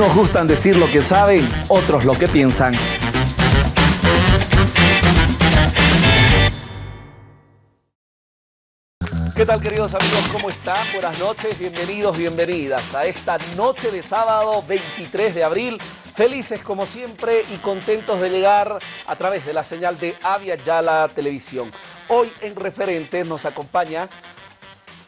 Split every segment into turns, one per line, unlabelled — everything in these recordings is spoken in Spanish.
Unos gustan decir lo que saben, otros lo que piensan. ¿Qué tal queridos amigos? ¿Cómo están? Buenas noches, bienvenidos, bienvenidas a esta noche de sábado 23 de abril. Felices como siempre y contentos de llegar a través de la señal de Avia Yala Televisión. Hoy en Referentes nos acompaña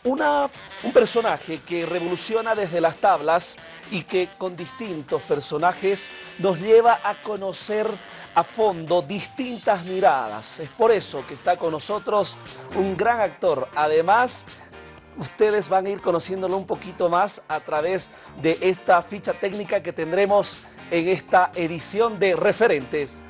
una, un personaje que revoluciona desde las tablas y que con distintos personajes nos lleva a conocer a fondo distintas miradas. Es por eso que está con nosotros un gran actor. Además, ustedes van a ir conociéndolo un poquito más a través de esta ficha técnica que tendremos en esta edición de Referentes.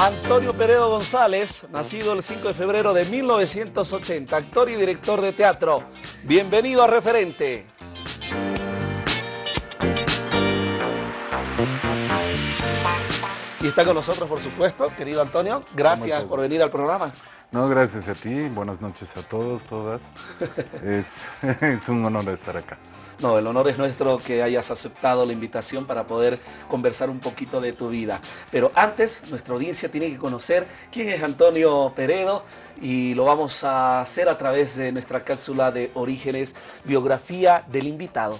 Antonio Peredo González, nacido el 5 de febrero de 1980, actor y director de teatro. Bienvenido a Referente. Y está con nosotros, por supuesto, querido Antonio. Gracias por venir al programa.
No, gracias a ti. Buenas noches a todos, todas. es, es un honor estar acá.
No, el honor es nuestro que hayas aceptado la invitación para poder conversar un poquito de tu vida. Pero antes, nuestra audiencia tiene que conocer quién es Antonio Peredo y lo vamos a hacer a través de nuestra cápsula de orígenes, biografía del invitado.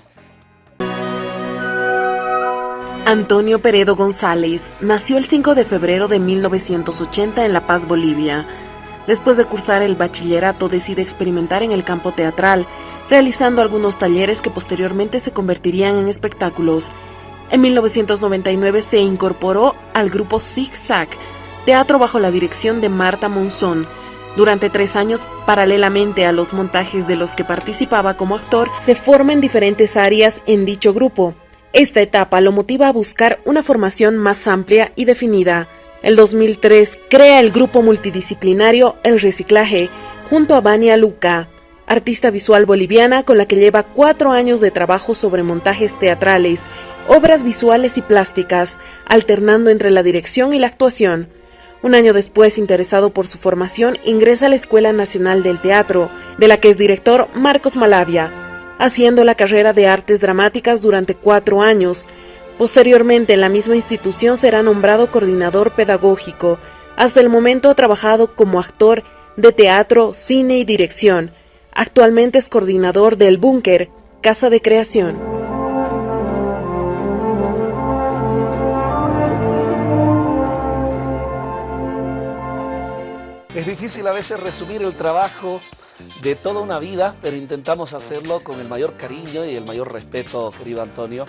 Antonio Peredo González nació el 5 de febrero de 1980 en La Paz, Bolivia. Después de cursar el bachillerato decide experimentar en el campo teatral, realizando algunos talleres que posteriormente se convertirían en espectáculos. En 1999 se incorporó al grupo Zig Zag, teatro bajo la dirección de Marta Monzón. Durante tres años, paralelamente a los montajes de los que participaba como actor, se forma en diferentes áreas en dicho grupo. Esta etapa lo motiva a buscar una formación más amplia y definida. El 2003 crea el grupo multidisciplinario El Reciclaje junto a Vania Luca, artista visual boliviana con la que lleva cuatro años de trabajo sobre montajes teatrales, obras visuales y plásticas, alternando entre la dirección y la actuación. Un año después, interesado por su formación, ingresa a la Escuela Nacional del Teatro, de la que es director Marcos Malavia, haciendo la carrera de artes dramáticas durante cuatro años, Posteriormente, en la misma institución será nombrado coordinador pedagógico. Hasta el momento ha trabajado como actor de teatro, cine y dirección. Actualmente es coordinador del Búnker, Casa de Creación.
Es difícil a veces resumir el trabajo de toda una vida, pero intentamos hacerlo con el mayor cariño y el mayor respeto, querido Antonio.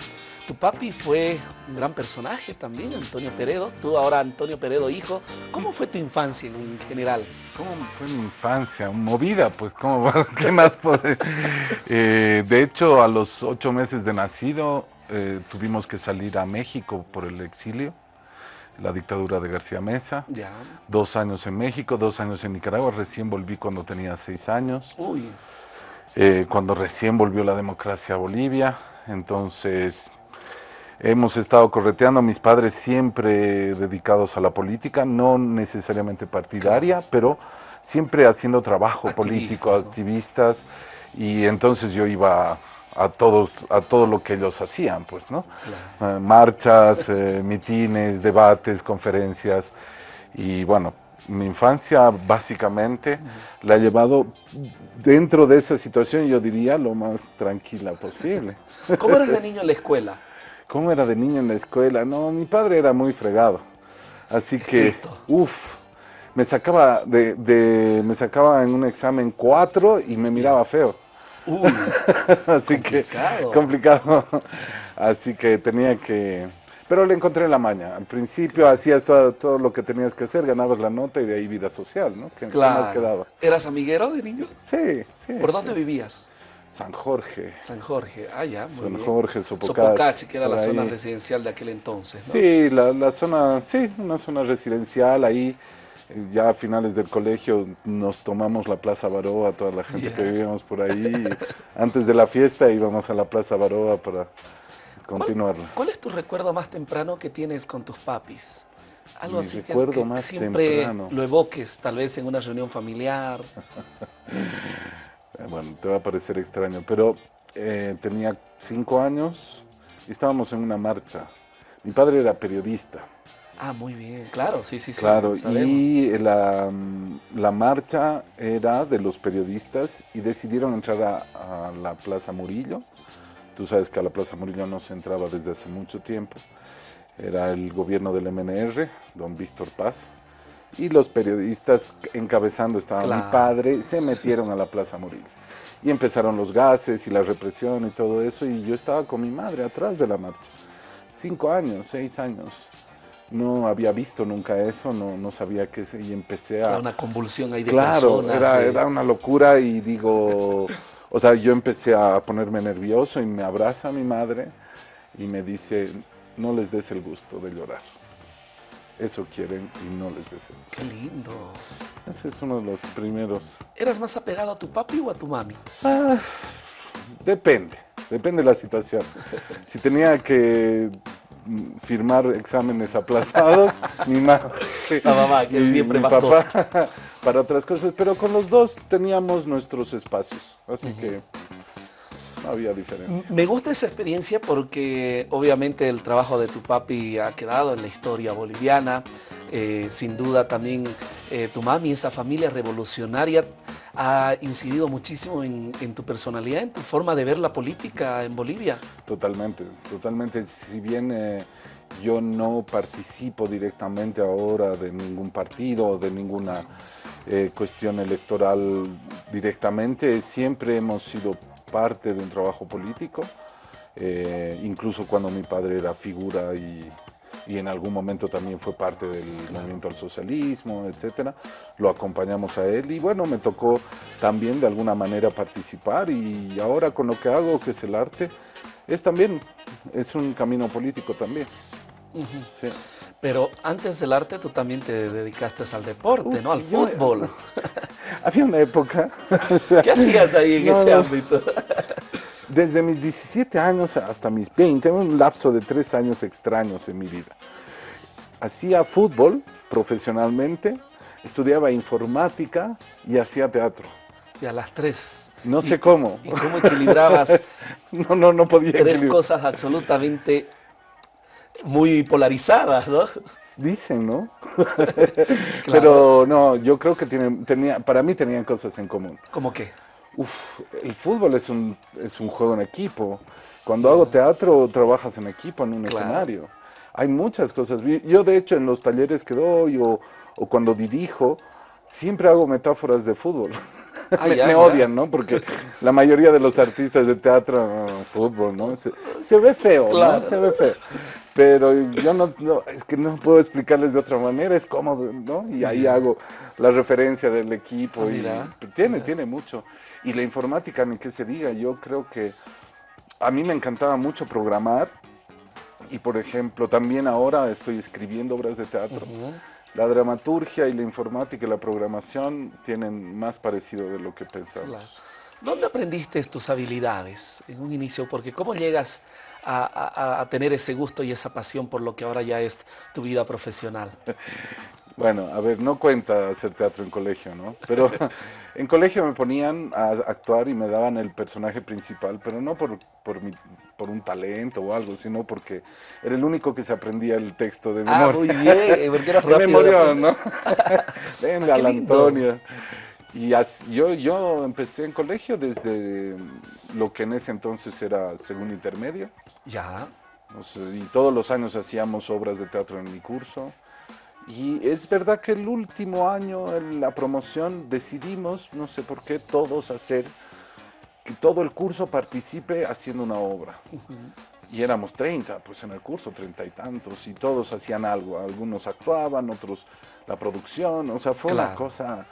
Tu papi fue un gran personaje también, Antonio Peredo. Tú ahora, Antonio Peredo, hijo. ¿Cómo fue tu infancia en general?
¿Cómo fue mi infancia? Movida, pues, ¿cómo, ¿qué más? Eh, de hecho, a los ocho meses de nacido, eh, tuvimos que salir a México por el exilio, la dictadura de García Mesa.
Ya.
Dos años en México, dos años en Nicaragua. Recién volví cuando tenía seis años.
Uy.
Eh, cuando recién volvió la democracia a Bolivia. Entonces Hemos estado correteando, mis padres siempre dedicados a la política, no necesariamente partidaria, pero siempre haciendo trabajo político, activistas, y entonces yo iba a todos a todo lo que ellos hacían, pues, ¿no? Eh, marchas, eh, mitines, debates, conferencias, y bueno, mi infancia básicamente la he llevado dentro de esa situación, yo diría, lo más tranquila posible.
¿Cómo eras de niño en la escuela?
¿Cómo era de niño en la escuela? No, mi padre era muy fregado. Así que, uff, me sacaba de, me sacaba en un examen cuatro y me miraba feo.
Uy,
Así que complicado. Así que tenía que pero le encontré la maña. Al principio hacías todo, todo, lo que tenías que hacer, ganabas la nota y de ahí vida social, ¿no? ¿Qué,
claro.
más quedaba?
¿Eras amiguero de niño?
Sí, sí.
¿Por dónde vivías?
San Jorge.
San Jorge, ah, ya, muy
San
bien.
Jorge, Sopocachi.
Sopocachi, que era la zona residencial de aquel entonces, ¿no?
Sí, la, la zona, sí, una zona residencial ahí. eh, Ya a finales del colegio nos tomamos la Plaza Baroa, toda la gente que vivíamos por ahí. antes de la fiesta íbamos a la Plaza Baroa para continuarla.
¿Cuál es tu recuerdo más temprano que tienes con tus papis? Algo así que, más siempre lo evoques, tal vez en una reunión familiar.
bueno, te va a parecer extraño, pero eh, tenía cinco años y estábamos en una marcha. Mi padre era periodista.
Ah, muy bien, claro, sí, sí, sí.
Claro, y la, la, marcha era de los periodistas y decidieron entrar a, a, la Plaza Murillo. Tú sabes que a la Plaza Murillo no se entraba desde hace mucho tiempo. Era el gobierno del MNR, don Víctor Paz. Y los periodistas encabezando estaba mi padre, se metieron a la Plaza Murillo. Y empezaron los gases y la represión y todo eso. Y yo estaba con mi madre atrás de la marcha. Cinco años, seis años no había visto nunca eso, no, no sabía qué es, y empecé a...
Era una convulsión ahí de
claro, Era, era una locura y digo, o sea, yo empecé a ponerme nervioso y me abraza mi madre y me dice, no les des el gusto de llorar. Eso quieren y no les des el gusto.
Qué lindo.
Ese es uno de los primeros.
¿Eras más apegado a tu papi o a tu mami?
Ah, depende, depende de la situación. si tenía que firmar exámenes aplazados, mi
mamá, la mamá que es siempre mi papá,
para otras cosas, pero con los dos teníamos nuestros espacios, así que no había diferencia.
Me gusta esa experiencia porque obviamente el trabajo de tu papi ha quedado en la historia boliviana, eh, sin duda también eh, tu mami, esa familia revolucionaria, ha incidido muchísimo en, tu personalidad, en tu forma de ver la política en Bolivia.
Totalmente, totalmente. Si bien eh, yo no participo directamente ahora de ningún partido de ninguna eh, cuestión electoral directamente, siempre hemos sido parte de un trabajo político, eh, incluso cuando mi padre era figura y y en algún momento también fue parte del movimiento al socialismo, etcétera. Lo acompañamos a él y bueno, me tocó también de alguna manera participar y ahora con lo que hago, que es el arte, es también, es un camino político también.
Pero antes del arte tú también te dedicaste al deporte, ¿no? Al fútbol.
había una época.
¿Qué hacías ahí en ese ámbito?
Desde mis 17 años hasta mis 20, un lapso de tres años extraños en mi vida. Hacía fútbol profesionalmente, estudiaba informática y hacía teatro.
Y a las tres.
No sé cómo.
¿Y cómo equilibrabas?
no, no, no podía.
Tres cosas absolutamente muy polarizadas, ¿no?
Dicen, ¿no? Pero no, yo creo que tienen, tenía, para mí tenían cosas en común.
¿Cómo qué?
Uf, el fútbol es un, es un juego en equipo. Cuando hago teatro, trabajas en equipo, en un escenario. Hay muchas cosas. Yo, de hecho, en los talleres que doy o, o cuando dirijo, siempre hago metáforas de fútbol. Ah, me, odian, ¿no? Porque la mayoría de los artistas de teatro, fútbol, ¿no? Se, ve feo, ¿no? Se ve feo. Pero yo no, es que no puedo explicarles de otra manera, es cómodo, ¿no? Y ahí hago la referencia del equipo. y tiene, tiene mucho. Y la informática, ni que se diga, yo creo que a mí me encantaba mucho programar. Y por ejemplo, también ahora estoy escribiendo obras de teatro. La dramaturgia y la informática y la programación tienen más parecido de lo que pensaba.
¿Dónde aprendiste tus habilidades en un inicio? Porque ¿cómo llegas a, tener ese gusto y esa pasión por lo que ahora ya es tu vida profesional?
Bueno, a ver, no cuenta hacer teatro en colegio, ¿no? Pero en colegio me ponían a actuar y me daban el personaje principal, pero no por, por, mi, por un talento o algo, sino porque era el único que se aprendía el texto de memoria.
Ah, muy bien, porque era rápido.
memoria, ¿no? Venga, la Antonia. Y yo, yo empecé en colegio desde lo que en ese entonces era segundo intermedio.
Ya.
y todos los años hacíamos obras de teatro en mi curso. Y es verdad que el último año, en la promoción, decidimos, no sé por qué, todos hacer, que todo el curso participe haciendo una obra. Y éramos 30, pues en el curso, treinta y tantos, y todos hacían algo. Algunos actuaban, otros la producción, o sea, fue una cosa...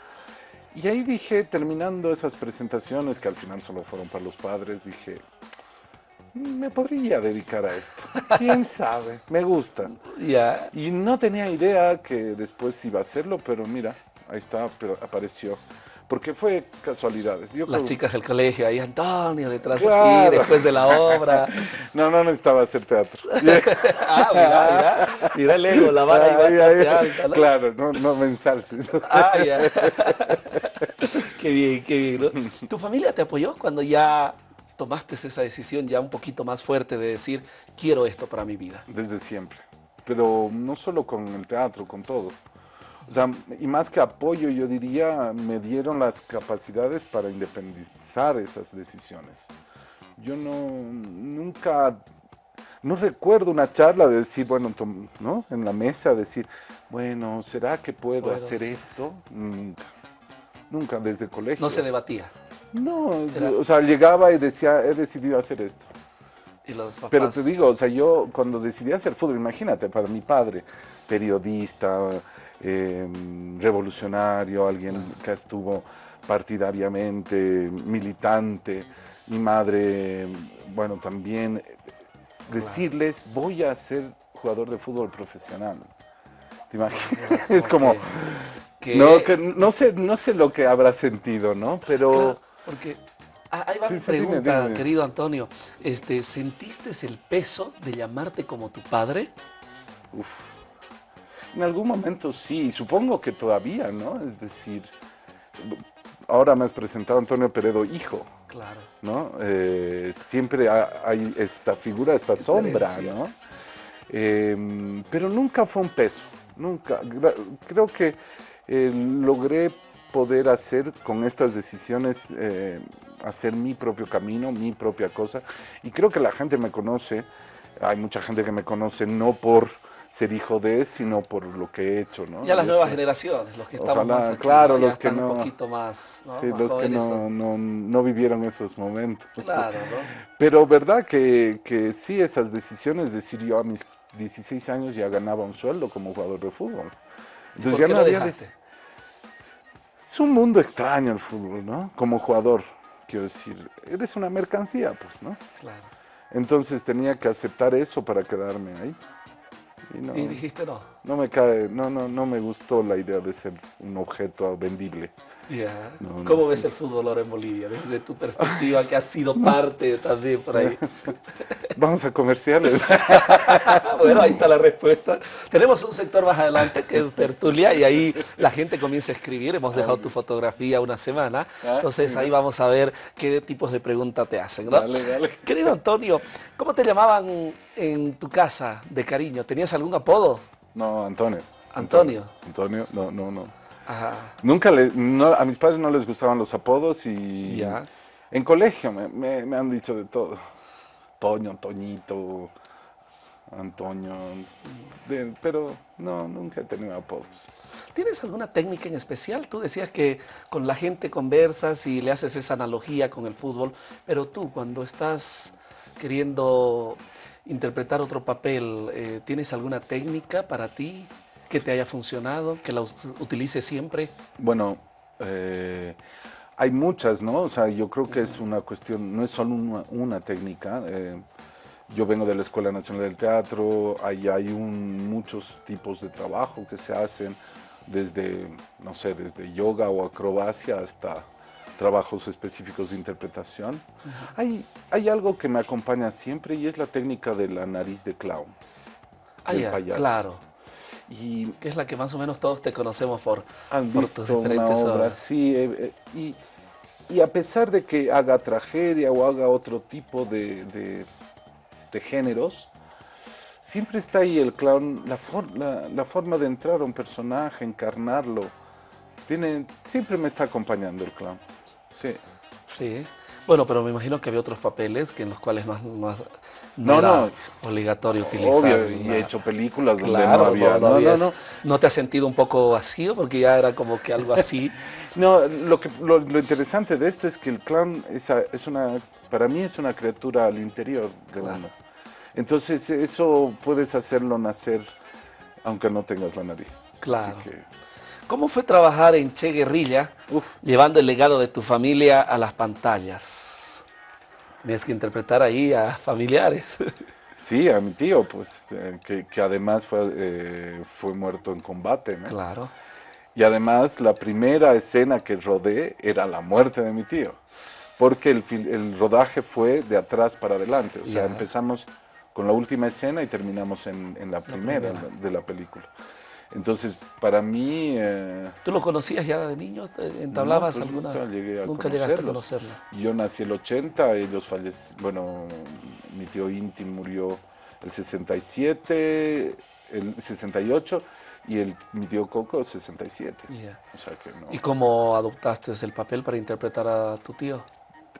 Y ahí dije, terminando esas presentaciones, que al final solo fueron para los padres, dije, me podría dedicar a esto. ¿Quién sabe? Me gusta.
Ya.
Y no tenía idea que después iba a hacerlo, pero mira, ahí está, pero apareció. porque fue casualidades.
Las chicas del colegio, ahí Antonio detrás de ti, después de la obra.
no, no necesitaba hacer teatro.
ah, mira, mira, mira el ego, la vara ahí alta. ¿no?
Claro, no, no me ensalces.
ah, ya. qué bien, qué bien. ¿Tu familia te apoyó cuando ya tomaste esa decisión ya un poquito más fuerte de decir, quiero esto para mi vida?
Desde siempre, pero no solo con el teatro, con todo. O sea, y más que apoyo, yo diría, me dieron las capacidades para independizar esas decisiones. Yo no, nunca, no recuerdo una charla de decir, bueno, ¿no? En la mesa decir, bueno, ¿será que puedo, hacer esto? Nunca, nunca, desde el colegio.
No se debatía.
No, o sea, llegaba y decía, he decidido hacer esto.
¿Y los papás?
Pero te digo, o sea, yo cuando decidí hacer fútbol, imagínate, para mi padre, periodista, Em, revolucionario, alguien que estuvo partidariamente, militante, mi madre, bueno, también decirles, voy a ser jugador de fútbol profesional. ¿Te imaginas? es como, no, que, no, sé, no sé lo que habrá sentido, ¿no? Pero...
porque ah, Ahí va mi pregunta, querido Antonio. Este, ¿Sentiste el peso de llamarte como tu padre?
Uf. En algún momento sí, supongo que todavía, ¿no? Es decir, ahora me has presentado a Antonio Peredo, hijo.
Claro.
¿No? Eh, siempre hay esta figura, esta sombra, ¿no? Em, pero nunca fue un peso, nunca. Creo que eh, logré poder hacer con estas decisiones, eh, hacer mi propio camino, mi propia cosa. Y creo que la gente me conoce, hay mucha gente que me conoce no por ser hijo de, sino por lo que he hecho, ¿no?
Ya las nuevas generaciones, los que estamos más aquí,
claro, los que no,
un poquito más,
sí, los que no, no, no, vivieron esos momentos.
Claro, ¿no?
Pero verdad que, que sí, esas decisiones, decir yo a mis 16 años ya ganaba un sueldo como jugador de fútbol.
Entonces ya no había... Es
un mundo extraño el fútbol, ¿no? Como jugador, quiero decir, eres una mercancía, pues, ¿no?
Claro.
Entonces tenía que aceptar eso para quedarme ahí.
Y, dijiste no.
No me cae, no, no, no me gustó la idea de ser un objeto vendible.
¿Cómo ves el fútbol ahora en Bolivia? Desde tu perspectiva, que has sido parte también por ahí.
Vamos a comerciales.
bueno, ahí está la respuesta. Tenemos un sector más adelante que es tertulia y ahí la gente comienza a escribir. Hemos dejado tu fotografía una semana. Ah, Entonces ahí vamos a ver qué tipos de preguntas te hacen.
Dale, dale.
Querido Antonio, ¿cómo te llamaban en tu casa de cariño? ¿Tenías algún apodo?
No, Antonio.
Antonio.
Antonio, no, no, no. Nunca le, a mis padres no les gustaban los apodos y en colegio me, me, han dicho de todo. Toño, Toñito, Antonio, pero no, nunca he tenido apodos.
¿Tienes alguna técnica en especial? Tú decías que con la gente conversas y le haces esa analogía con el fútbol, pero tú cuando estás queriendo interpretar otro papel, eh, ¿tienes alguna técnica para ti? Que te haya funcionado, que la utilice siempre?
Bueno, eh, hay muchas, ¿no? O sea, yo creo que es una cuestión, no es solo una, técnica. Eh, yo vengo de la Escuela Nacional del Teatro, ahí hay muchos tipos de trabajo que se hacen, desde, no sé, desde yoga o acrobacia hasta trabajos específicos de interpretación. hay, hay algo que me acompaña siempre y es la técnica de la nariz de clown.
Ah, ya, claro. Y que es la que más o menos todos te conocemos por,
han visto una obra, sí. Eh, eh, y, a pesar de que haga tragedia o haga otro tipo de, de, géneros, siempre está ahí el clown, la, la, forma de entrar a un personaje, encarnarlo. Tiene, siempre me está acompañando el clown. Sí.
Sí. Bueno, pero me imagino que había otros papeles que en los cuales no, no, era obligatorio utilizar.
Obvio, y he hecho películas donde no había. No, no, no,
no, te has sentido un poco vacío? Porque ya era como que algo así.
no, lo, que, lo, interesante de esto es que el clown es, es una, para mí es una criatura al interior de uno. Entonces eso puedes hacerlo nacer aunque no tengas la nariz.
Claro. ¿Cómo fue trabajar en Che Guerrilla, llevando el legado de tu familia a las pantallas? Tienes que interpretar ahí a familiares.
Sí, a mi tío, pues, eh, que, además fue, eh, fue muerto en combate, ¿no?
Claro.
Y además, la primera escena que rodé era la muerte de mi tío, porque el, el rodaje fue de atrás para adelante. O sea, empezamos con la última escena y terminamos en, la, primera, de la película. Entonces, para mí... Eh,
¿Tú lo conocías ya de niño? ¿Entablabas pues alguna...?
Nunca, llegué a
nunca llegaste a conocerlo.
Yo nací el 80, ellos fallecieron... Bueno, mi tío Inti murió el 67, el 68 y el, mi tío Coco el 67.
¿Y cómo adoptaste el papel para interpretar a tu tío?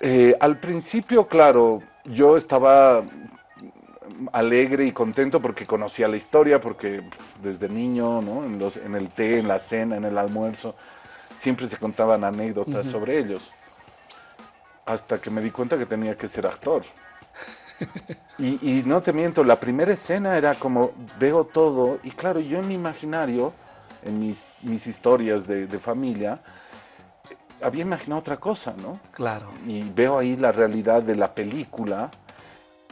Eh, al principio, claro, yo estaba alegre y contento porque conocía la historia, porque desde niño, ¿no? en, los, en, el té, en la cena, en el almuerzo, siempre se contaban anécdotas sobre ellos. Hasta que me di cuenta que tenía que ser actor. y, no te miento, la primera escena era como, veo todo, y claro, yo en mi imaginario, en mis, mis historias de, de familia, había imaginado otra cosa, ¿no?
Claro.
Y veo ahí la realidad de la película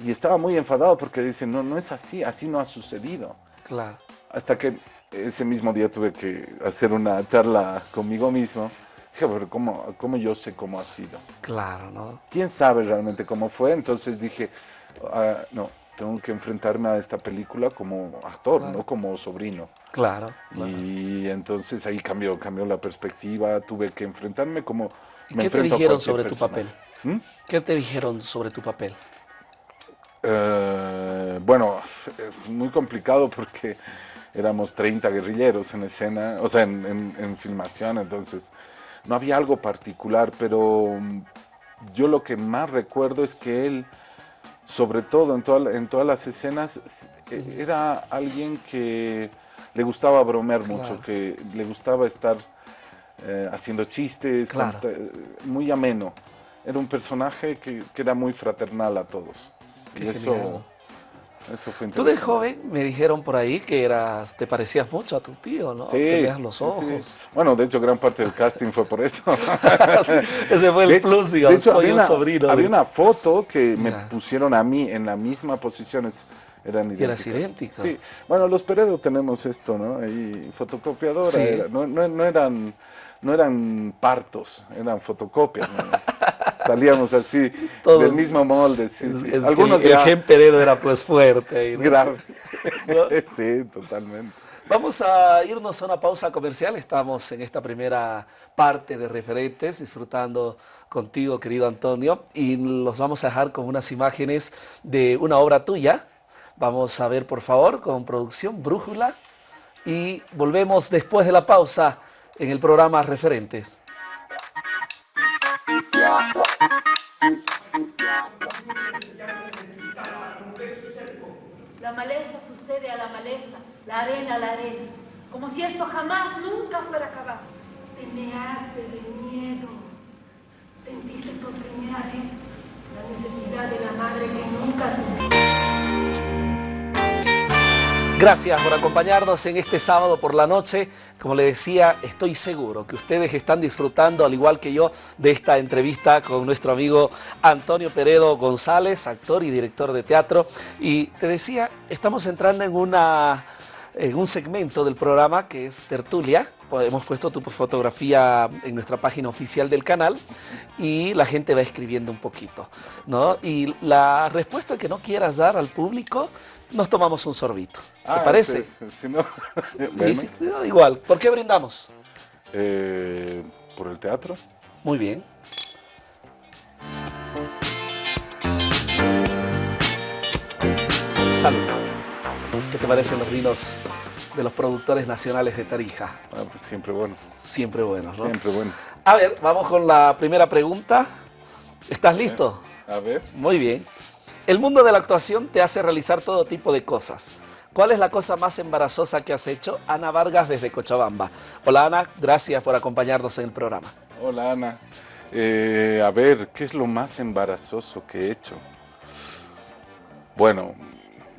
y estaba muy enfadado porque dice, no, no es así, así no ha sucedido.
Claro.
Hasta que ese mismo día tuve que hacer una charla conmigo mismo. Dije, pero ¿cómo, ¿cómo, yo sé cómo ha sido?
Claro, ¿no?
¿Quién sabe realmente cómo fue? Entonces dije, ah, no, tengo que enfrentarme a esta película como actor, no como sobrino.
Claro,
Y entonces ahí cambió, cambió la perspectiva, tuve que enfrentarme como...
¿Y qué te dijeron sobre tu papel? ¿Mm? ¿Qué te dijeron sobre tu papel?
Eh, bueno, es muy complicado porque éramos 30 guerrilleros en escena, o sea, en, filmación, entonces no había algo particular, pero mm, yo lo que más recuerdo es que él, sobre todo en, en todas las escenas, e, era alguien que le gustaba bromear mucho, que le gustaba estar eh, haciendo chistes, muy ameno. Era un personaje que era muy fraternal a todos eso, eso fue
Tú de joven me dijeron por ahí que eras, te parecías mucho a tu tío, ¿no?
Sí. Que
los ojos.
Bueno, de hecho, gran parte del casting fue por eso.
ese fue el plus, digamos, soy
un
una, sobrino.
Había una foto que me pusieron a mí en la misma posición. Eran
idénticos. idénticos.
Sí. Bueno, los Peredo tenemos esto, ¿no? Ahí, fotocopiadora. no, no, eran, no eran partos, eran fotocopias. ¿no? salíamos así, del mismo molde. Sí,
Algunos el, gen Peredo era pues fuerte.
Grave. Sí, totalmente.
Vamos a irnos a una pausa comercial. Estamos en esta primera parte de referentes, disfrutando contigo, querido Antonio, y los vamos a dejar con unas imágenes de una obra tuya. Vamos a ver, por favor, con producción Brújula, y volvemos después de la pausa en el programa Referentes.
La maleza sucede a la maleza, la arena a la arena, como si esto jamás, nunca fuera a acabar.
Te measte de miedo, sentiste por primera vez la necesidad de la madre que nunca tuvo.
Gracias por acompañarnos en este sábado por la noche. Como le decía, estoy seguro que ustedes están disfrutando, al igual que yo, de esta entrevista con nuestro amigo Antonio Peredo González, actor y director de teatro. Y te decía, estamos entrando en, una, en un segmento del programa que es Tertulia. Hemos puesto tu fotografía en nuestra página oficial del canal y la gente va escribiendo un poquito. ¿no? Y la respuesta que no quieras dar al público nos tomamos un sorbito. ¿Te ah, parece?
si no,
igual. ¿Por qué brindamos?
Eh, por el teatro.
Muy bien. Salud. ¿Qué te parecen los vinos de los productores nacionales de Tarija?
Ah, pues siempre bueno.
Siempre bueno, ¿no?
Siempre bueno.
A ver, vamos con la primera pregunta. ¿Estás listo?
A ver.
Muy bien. El mundo de la actuación te hace realizar todo tipo de cosas. ¿Cuál es la cosa más embarazosa que has hecho? Ana Vargas desde Cochabamba. Hola Ana, gracias por acompañarnos en el programa.
Hola Ana. Eh, a ver, ¿qué es lo más embarazoso que he hecho? Bueno,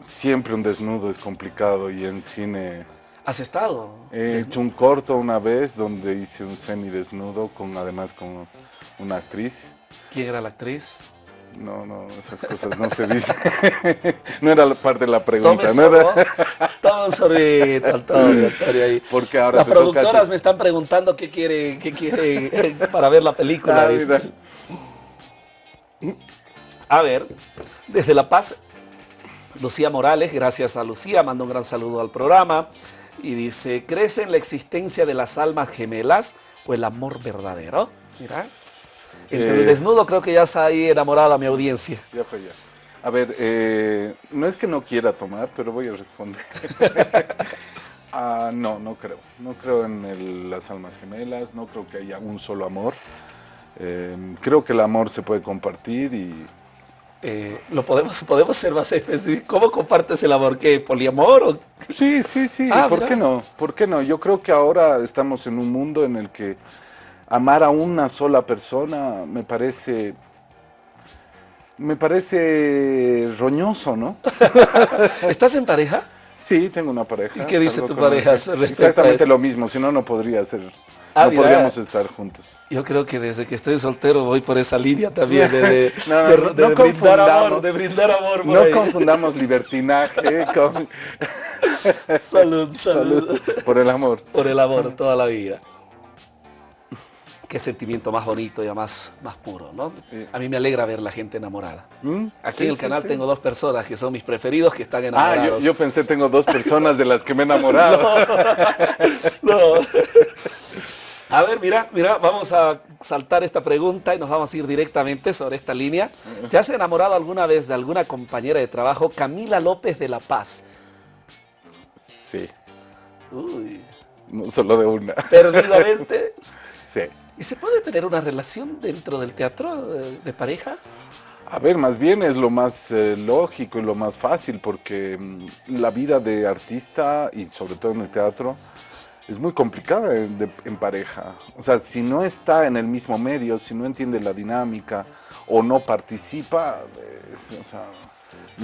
siempre un desnudo es complicado y en cine...
¿Has estado?
He hecho un corto una vez donde hice un semidesnudo, con, además con una actriz.
¿Quién era la actriz?
No, no, esas cosas no se dicen. no era parte de la pregunta.
Tome
¿no?
Antonio, Antonio, ahí.
Porque ahora
Las
toca
productoras me están preguntando qué quiere, qué quiere para ver la película.
Ah.
A ver, desde La Paz, Lucía Morales, gracias a Lucía, manda un gran saludo al programa y dice, ¿crees en la existencia de las almas gemelas o el amor verdadero? Mira, entre el
Eh.
desnudo creo que ya está ahí enamorada mi audiencia.
Ya fue ya. A ver, eh, no es que no quiera tomar, pero voy a responder. Ah, no, no creo. No creo en el- las almas gemelas, no creo que haya un solo amor. Eh, creo que el amor se puede compartir y
Eh, lo podemos, podemos ser más específicos. ¿Cómo compartes el amor? ¿Qué? ¿Poliamor? O...
Sí, sí, sí,
Ah,
¿por
mira.
qué no? ¿Por qué no? Yo creo que ahora estamos en un mundo en el que amar a una sola persona me parece me parece roñoso, ¿no?
¿Estás en pareja?
Sí, tengo una pareja.
¿Y qué dice tu pareja
una- Exactamente lo mismo, si no no podría ser
Ah,
no
mira.
podríamos estar juntos.
Yo creo que desde que estoy soltero voy por esa línea también de, de-
No, no,
de-
no,
de
no
brindar amor, de brindar amor por
No
ahí.
confundamos libertinaje con
Salud, salud,
por el amor.
Por el amor toda la vida. Qué sentimiento más bonito y más, más puro, ¿no?
Sí.
A mí me alegra ver la gente enamorada.
¿Mm?
Aquí
Sí,
en el canal
sí.
tengo dos personas que son mis preferidos que están
Ah,
enamorados.
yo, yo pensé tengo dos personas de las que me he enamorado.
No. A ver, mira, mira, vamos a saltar esta pregunta y nos vamos a ir directamente sobre esta línea. ¿Te has enamorado alguna vez de alguna compañera de trabajo, Camila López de La Paz?
Sí,
Uy,
no solo de una.
perdidamente.
Sí.
¿Y se puede tener una relación dentro del teatro eh, de pareja?
A ver, más bien es lo más eh, lógico y lo más fácil porque mm, la vida de artista y sobre todo en el teatro es muy complicada en, de- en pareja. O sea, si no está en el mismo medio, si no entiende la dinámica o no participa, es- o sea,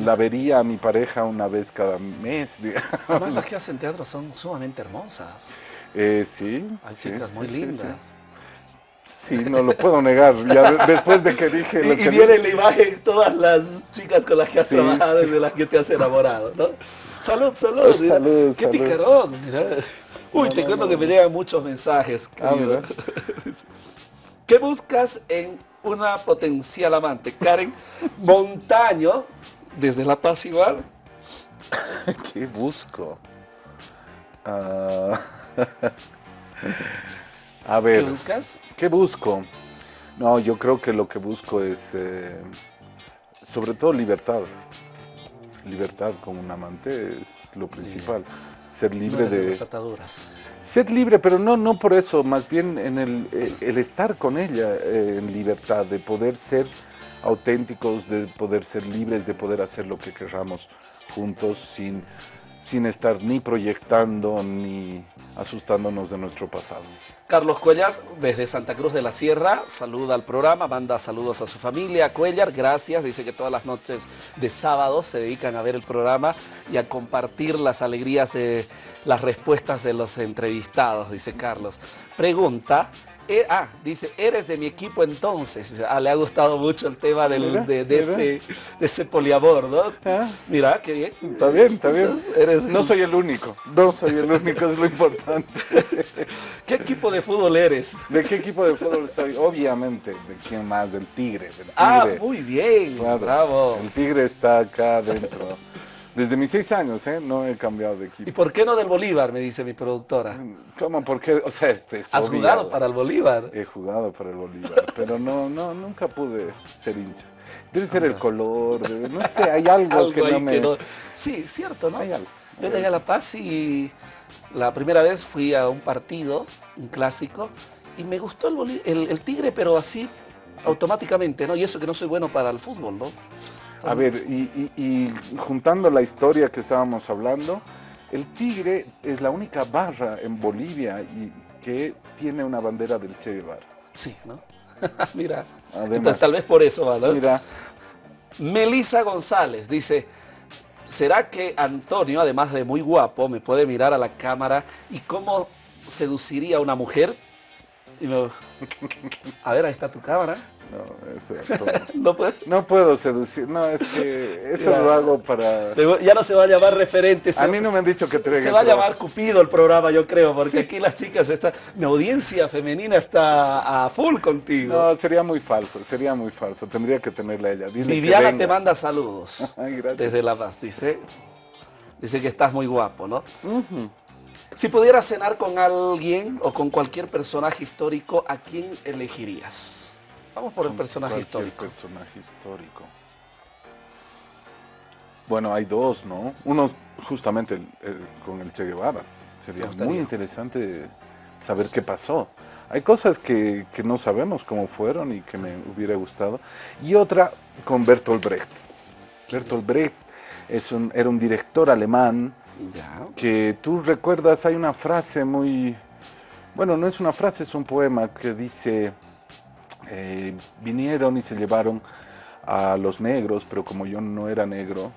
la vería a mi pareja una vez cada mes. digamos.
Además, las que hacen teatro son sumamente hermosas.
Eh, sí.
Hay
sí,
chicas
sí,
muy
sí,
lindas.
Sí, Sí, no lo puedo negar. Ya de- después de que dije
Y,
lo
y
que
viene en la imagen todas las chicas con las que has
Sí,
trabajado
sí.
y de las que te has enamorado, ¿no? Salud, salud.
Pues,
Qué
salud.
picarón, mira. Uy,
No,
te
no,
cuento
no.
que me llegan muchos mensajes.
Ah.
¿Qué buscas en una potencial amante? Karen Montaño, desde La Paz igual.
¿Qué busco? Ah, a
¿Qué
ver,
buscas?
¿qué busco? No, yo creo que lo que busco es, eh, sobre todo, libertad. Libertad con un amante es lo principal. Ser libre
de
de...
las ataduras.
Ser libre, pero no, no por eso, más bien en el, eh, el estar con ella eh, en libertad, de poder ser auténticos, de poder ser libres, de poder hacer lo que querramos juntos sin, sin estar ni proyectando ni asustándonos de nuestro pasado.
Carlos Cuellar, desde Santa Cruz de la Sierra, saluda al programa, manda saludos a su familia. Cuellar, gracias. Dice que todas las noches de sábado se dedican a ver el programa y a compartir las alegrías de las respuestas de los entrevistados, dice Carlos. Pregunta. Eh, ah, dice, eres de mi equipo entonces. Ah, le ha gustado mucho el tema del-
Mira,
de, ese, de ese poliamor, ¿no?
Ah.
Mira, qué bien.
Está bien, está bien.
Eres-
No soy el único, no soy el único, es lo importante.
¿Qué equipo de fútbol eres?
¿De qué equipo de fútbol soy? Obviamente, ¿de quién más? Del Tigre. Del tigre.
Ah, muy bien.
Claro,
Bravo.
El Tigre está acá adentro. Desde mis seis años, ¿eh? No he cambiado de
¿Y
equipo.
por qué no del Bolívar? Me dice mi productora.
¿Cómo? ¿Por qué? O sea, este es
¿Has
obvio.
jugado para el Bolívar?
He jugado para el Bolívar, pero no, no, nunca pude ser hincha. Debe ser el color, debe- no sé, hay algo,
Algo
que no me...
que no- Sí, cierto, ¿no?
Hay algo.
Yo llegué a La Paz y la primera vez fui a un partido, un clásico, y me gustó el, Bolí- el- el Tigre, pero así automáticamente, ¿no? Y eso que no soy bueno para el fútbol, ¿no?
A ver, y, y- y juntando la historia que estábamos hablando, el Tigre es la única barra en Bolivia y que tiene una bandera del Che Guevara.
Sí, ¿no? Mira,
Además.
entonces, tal vez por eso va, ¿no?
Mira,
Melisa González dice, ¿será que Antonio, además de muy guapo, me puede mirar a la cámara y cómo seduciría a una mujer? Y me- A ver, ahí está tu cámara.
No, ese actor.
No puede-
No puedo seducir, no, es que eso lo hago para...
Ya no se va a llamar referente. se-
A mí no me han dicho que traigan
Se va a llamar Cupido el programa, yo creo, porque aquí las chicas están. Mi audiencia femenina está a full contigo.
No, sería muy falso, sería muy falso, tendría que tenerla ella. Dile
Viviana te manda saludos.
Ay, gracias.
Desde La Paz, dice. Dice que estás muy guapo, ¿no? Si pudieras cenar con alguien o con cualquier personaje histórico, ¿a quién elegirías? Vamos por el personaje histórico.
personaje histórico. Bueno, hay dos, ¿no? Uno justamente el- el- con el Che Guevara. Sería muy interesante saber qué pasó. Hay cosas que, que no sabemos cómo fueron y que me hubiera gustado. Y otra con Bertolt Brecht. Bertolt Brecht es un, era un director alemán
Ya.
que tú recuerdas, hay una frase muy, bueno, no es una frase, es un poema que dice, eh, vinieron y se llevaron a los negros, pero como yo no era negro,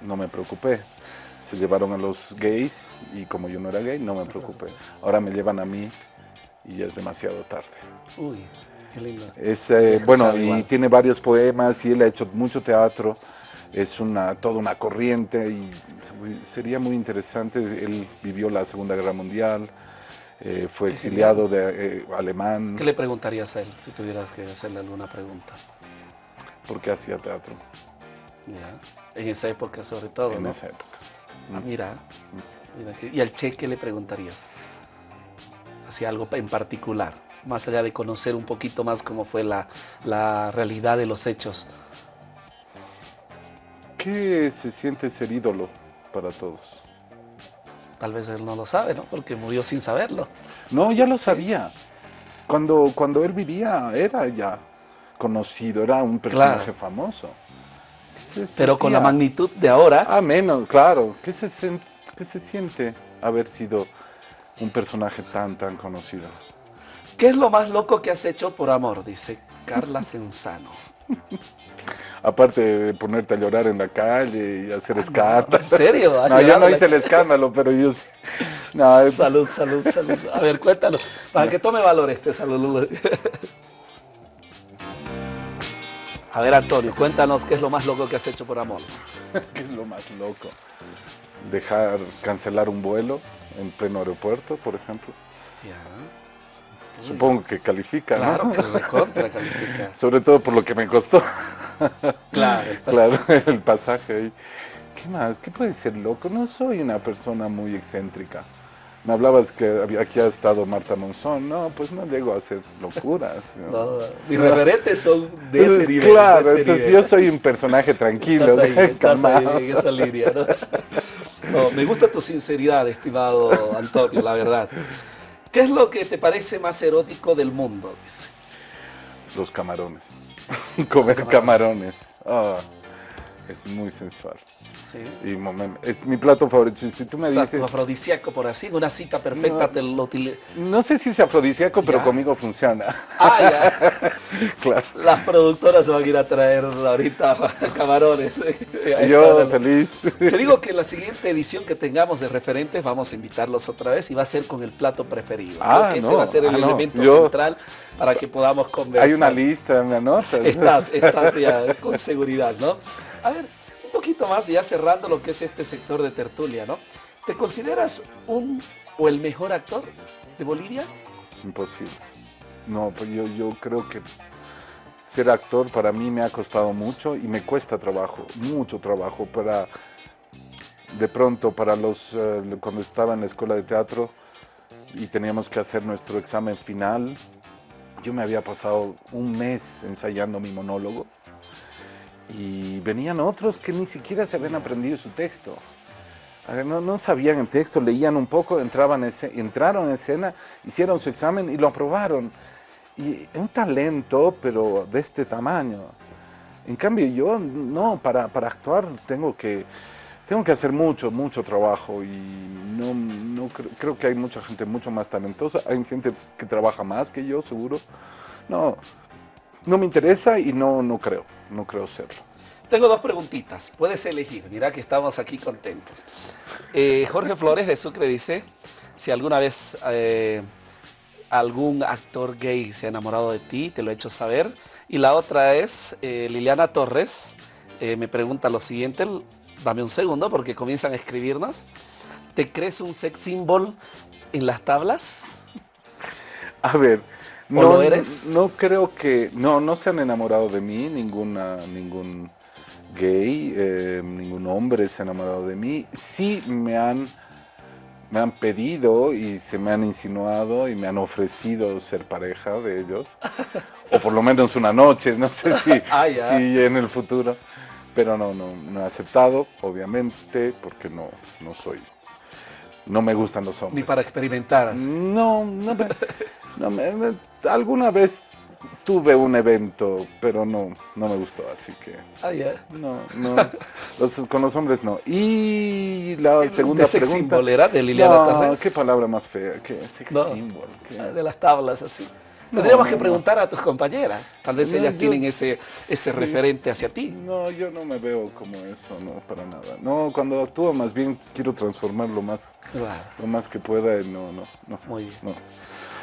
no me preocupé. Se llevaron a los gays y como yo no era gay, no me preocupé. Ahora me llevan a mí y ya es demasiado tarde.
Uy, qué lindo.
Es, eh, bueno, y
igual.
tiene varios poemas y él ha hecho mucho teatro. Es una, toda una corriente y sería muy interesante. Él vivió la Segunda Guerra Mundial, eh, fue
Qué
exiliado de eh, alemán
¿Qué le preguntarías a él si tuvieras que hacerle alguna pregunta?
porque hacía teatro
Ya. En esa época, sobre todo.
en
¿no?
esa época.
Ah, mira. mira que- ¿Y al Che qué le preguntarías? Hacia algo en particular, más allá de conocer un poquito más cómo fue la, la realidad de los hechos.
¿Qué se siente ser ídolo para todos?
Tal vez él no lo sabe, ¿no? Porque murió sin saberlo.
No, ya lo sabía. Cuando, cuando él vivía era ya conocido, era un personaje
Claro.
famoso.
Pero con la magnitud de ahora,
Ah, menos, claro. ¿Qué se, qué se siente haber sido un personaje tan, tan conocido?
¿qué es lo más loco que has hecho por amor? Dice Carla Senzano.
Aparte de ponerte a llorar en la calle y hacer escándalo.
¿En serio? ¿Has
No, yo no hice el escándalo, pero yo sí. No,
Salud, salud, salud. A ver, cuéntanos. Para que tome valor este salud. A ver, Antonio, cuéntanos qué es lo más loco que has hecho por amor.
¿qué es lo más loco? Dejar cancelar un vuelo en pleno aeropuerto, por ejemplo.
Ya.
Supongo que califica,
Claro
¿no?
que recontra califica.
Sobre todo por lo que me costó.
Claro.
Claro, el pasaje ahí. ¿Qué más? ¿Qué puede ser loco? No soy una persona muy excéntrica. Me hablabas que aquí ha estado Marta Monzón. No, pues no llego a hacer locuras. ¿no?
No, mis referentes son de ese nivel.
claro,
ese
entonces
nivel.
yo soy un personaje tranquilo,
Estás ahí, estás ahí en esa línea, ¿no? No, me gusta tu sinceridad, estimado Antonio, la verdad. ¿Qué es lo que te parece más erótico del mundo? Dice.
Los camarones. Comer
camarones.
camarones. Ah, es muy sensual.
Sí.
Y es mi plato favorito. Si tú me dices,
afrodisíaco por así, una cita perfecta
No.
te lo
no sé si es afrodisíaco, pero
Ya.
conmigo funciona.
Ah, ya.
claro.
Las productoras se van a ir a traer ahorita camarones.
Yo
está.
feliz.
Te digo que en la siguiente edición que tengamos de referentes vamos a invitarlos otra vez y va a ser con el plato preferido. Creo
Ah,
que ese va a ser el
Ah, no.
elemento
Yo-
central para que podamos conversar.
Hay una lista, me anotas.
Estás, estás ya con seguridad, ¿no? A ver, un poquito más, ya cerrando lo que es este sector de tertulia, ¿no? ¿Te consideras un o el mejor actor de Bolivia?
Imposible. No, pues yo, yo creo que ser actor para mí me ha costado mucho y me cuesta trabajo, mucho trabajo para, de pronto, para los, eh, cuando estaba en la escuela de teatro y teníamos que hacer nuestro examen final, yo me había pasado un mes ensayando mi monólogo y venían otros que ni siquiera se habían aprendido su texto. No, no sabían el texto, leían un poco, entraban entraron en escena, hicieron su examen y lo aprobaron. Y un talento, pero de este tamaño. En cambio yo, no, para, para actuar tengo que, tengo que hacer mucho, mucho trabajo y no, no cre- creo que hay mucha gente mucho más talentosa. Hay gente que trabaja más que yo, seguro. No, no me interesa y no, no creo, no creo serlo.
Tengo dos preguntitas, puedes elegir, mira que estamos aquí contentos. Eh, Jorge Flores de Sucre dice, si alguna vez eh, algún actor gay se ha enamorado de ti, te lo he hecho saber. Y la otra es eh, Liliana Torres, me pregunta lo siguiente, dame un segundo porque comienzan a escribirnos. ¿Te crees un sex symbol en las tablas?
A ver,
¿O
no,
lo eres?
no creo que, no, no se han enamorado de mí, ninguna, ningún gay, eh, ningún hombre se ha enamorado de mí. Sí me han, me han pedido y se me han insinuado y me han ofrecido ser pareja de ellos, o por lo menos una noche, no sé si,
Ah,
si en el futuro, pero no, no, no he aceptado, obviamente, porque no, no soy, no me gustan los hombres.
Ni para experimentar.
No, no me, no me- alguna vez tuve un evento, pero no, no me gustó, así que
Ah, ya.
no, no, los- con los hombres no. Y la segunda
¿De sex
pregunta.
symbol era? ¿De Liliana
no,
Torres?
qué palabra más fea, qué sex
No.
symbol, qué-
Ah, De las tablas, así.
No,
Tendríamos que preguntar a tus compañeras. Tal vez ellas
yo-
tienen ese, ese
Sí.
referente hacia ti.
No, yo no me veo como eso, no, para nada. No, cuando actúo más bien quiero transformar lo más,
Claro.
lo más que pueda, no, no, no.
Muy bien.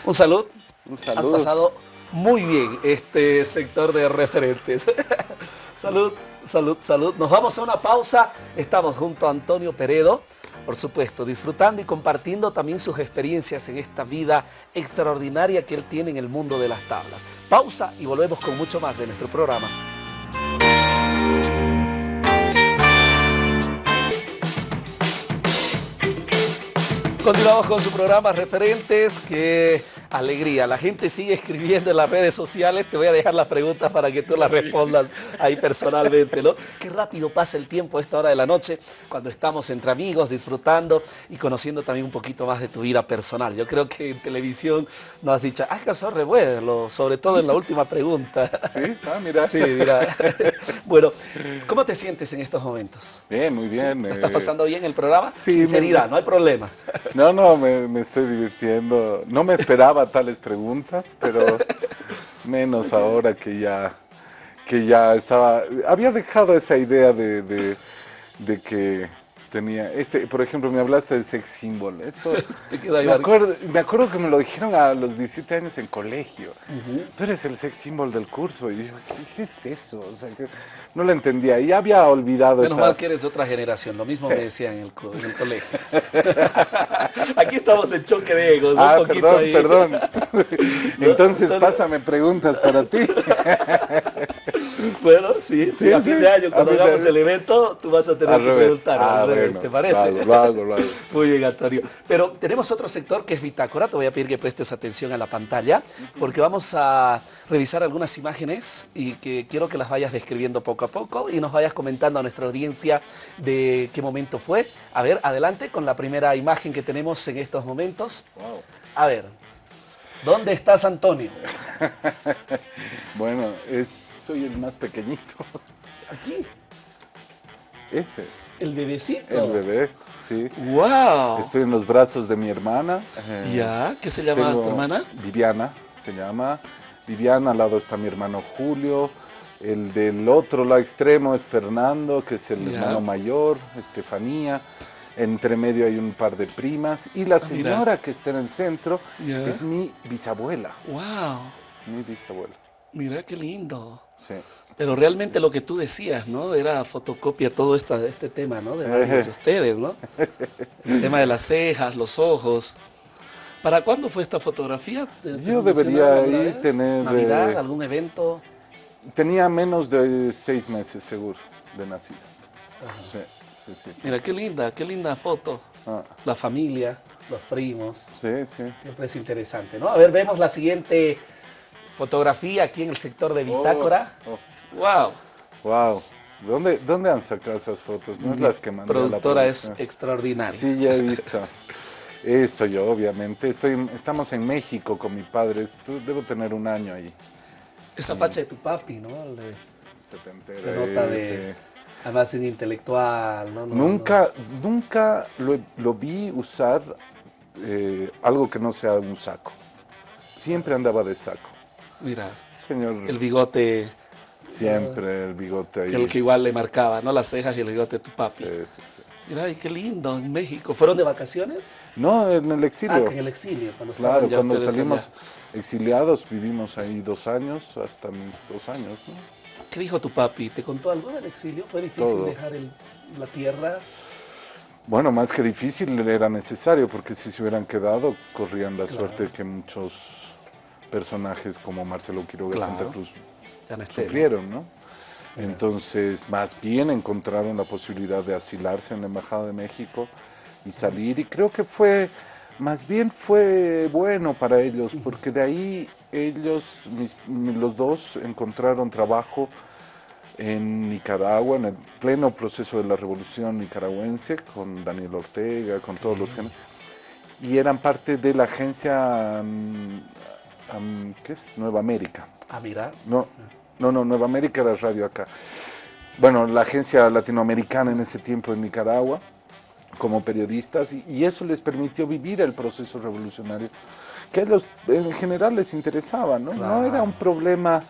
Un salud.
Un
Has pasado muy bien este sector de referentes. salud, salud, salud. Nos vamos a una pausa. Estamos junto a Antonio Peredo, por supuesto, disfrutando y compartiendo también sus experiencias en esta vida extraordinaria que él tiene en el mundo de las tablas. Pausa y volvemos con mucho más de nuestro programa. Continuamos con su programa Referentes, qué alegría. La gente sigue escribiendo en las redes sociales. Te voy a dejar las preguntas para que tú las respondas ahí personalmente, ¿no? Qué rápido pasa el tiempo a esta hora de la noche cuando estamos entre amigos, disfrutando y conociendo también un poquito más de tu vida personal. Yo creo que en televisión nos has dicho, has cansado revuelo, sobre todo en la última pregunta.
Sí, ah, mira.
Sí, mira. bueno, ¿cómo te sientes en estos momentos?
Bien, muy bien.
¿Lo estás
eh,
pasando bien el programa?
sí,
Sinceridad,
me-
no hay problema.
No, no, me, me estoy divirtiendo. No me esperaba tales preguntas, pero menos ahora que ya, que ya estaba. Había dejado esa idea de, de- de que tenía. Este, por ejemplo, me hablaste de sex symbol. Eso. Me acuerdo, me acuerdo que me lo dijeron a los 17 años en colegio. Tú eres el sex symbol del curso. Y yo, ¿qué, qué es eso? O sea, que no lo entendía. Y había olvidado
Menos
esa.
mal que eres de otra generación, lo mismo
Sí.
me decían en el, co- en el colegio. Aquí estamos en choque de egos.
Ah,
un poquito
perdón,
ahí.
perdón. Entonces
Entonces-
pásame preguntas para ti.
Bueno, sí, sí, a fin de año, cuando hagamos el evento, tú vas a tener
Al
que
revés.
preguntar,
Ah,
al revés,
bueno,
¿te parece?
Lo hago, lo hago, lo hago.
Muy bien, Antonio. Pero tenemos otro sector que es Bitácora. Te voy a pedir que prestes atención a la pantalla porque vamos a revisar algunas imágenes y que quiero que las vayas describiendo poco a poco y nos vayas comentando a nuestra audiencia de qué momento fue. A ver, adelante con la primera imagen que tenemos en estos momentos.
Wow.
A ver, ¿dónde estás, Antonio?
Bueno, es, soy el más pequeñito.
Aquí,
Ese,
el bebecito.
el bebé, sí.
¡Wow!
Estoy en los brazos de mi hermana. eh,
¿Ya? ¿Qué se llama tu hermana?
Viviana, se llama. Viviana, al lado está mi hermano Julio. El del otro lado extremo es Fernando, que es el
Ya.
hermano mayor, Estefanía. Entre medio hay un par de primas. Y la
Ah,
señora que está en el centro
Ya.
es mi bisabuela.
¡Wow!
Mi bisabuela.
Mira qué lindo.
Sí.
Pero realmente lo que tú decías, ¿no? Era fotocopia todo esta, este tema, ¿no? De varios ustedes, ¿no? El tema de las cejas, los ojos. ¿Para cuándo fue esta fotografía? ¿Te- te
Yo debería
vez?
tener,
¿Navidad?
eh,
¿Algún evento?
Tenía menos de seis meses seguro de nacido. Sí, sí, sí.
Mira, qué linda, qué linda foto.
Ah,
La familia, los primos.
sí, sí.
Siempre es interesante, ¿no? A ver, vemos la siguiente fotografía aquí en el sector de Bitácora.
Oh,
¡Wow!
wow. ¿Dónde, ¿Dónde han sacado esas fotos? No es las que mandé la
productora es extraordinaria.
Sí, ya he visto. Eso yo, obviamente. Estoy, en- estamos en México con mi padre. Debo tener un año ahí.
Esa facha de tu papi, ¿no?
Setentera,
se nota de...
sí.
Además, un intelectual, ¿no? No,
Nunca, nunca lo, lo vi usar eh, algo que no sea un saco. Siempre andaba de saco.
Mira,
Señor.
el bigote
Siempre el bigote ahí.
El que igual le marcaba, ¿no? Las cejas y el bigote de tu papi.
Sí, sí, sí.
Mira, ay, qué lindo, en México. ¿Fueron de vacaciones?
No, en el exilio.
Ah, en el exilio. Cuando
Claro, cuando salimos
allá.
exiliados vivimos ahí dos años, hasta mis dos años, ¿no?
¿Qué dijo tu papi? ¿Te contó algo del exilio? ¿Fue difícil
Todo.
dejar el- la tierra?
Bueno, más que difícil era necesario, porque si se hubieran quedado, corrían la suerte que muchos personajes como Marcelo Quiroga
Claro.
Santa Cruz sufrieron, ¿no? Entonces, más bien encontraron la posibilidad de asilarse en la Embajada de México y salir, y creo que fue, más bien fue bueno para ellos, porque de ahí ellos, mis- mi- los dos, encontraron trabajo en Nicaragua, en el pleno proceso de la revolución nicaragüense, con Daniel Ortega, con todos los y eran parte de la agencia, ¿qué es? Nueva América.
Ah, mira.
No, no, no, Nueva América era radio acá. Bueno, la agencia latinoamericana en ese tiempo en Nicaragua, como periodistas, y, y eso les permitió vivir el proceso revolucionario, que a ellos en general les interesaba, ¿no? No era un problema,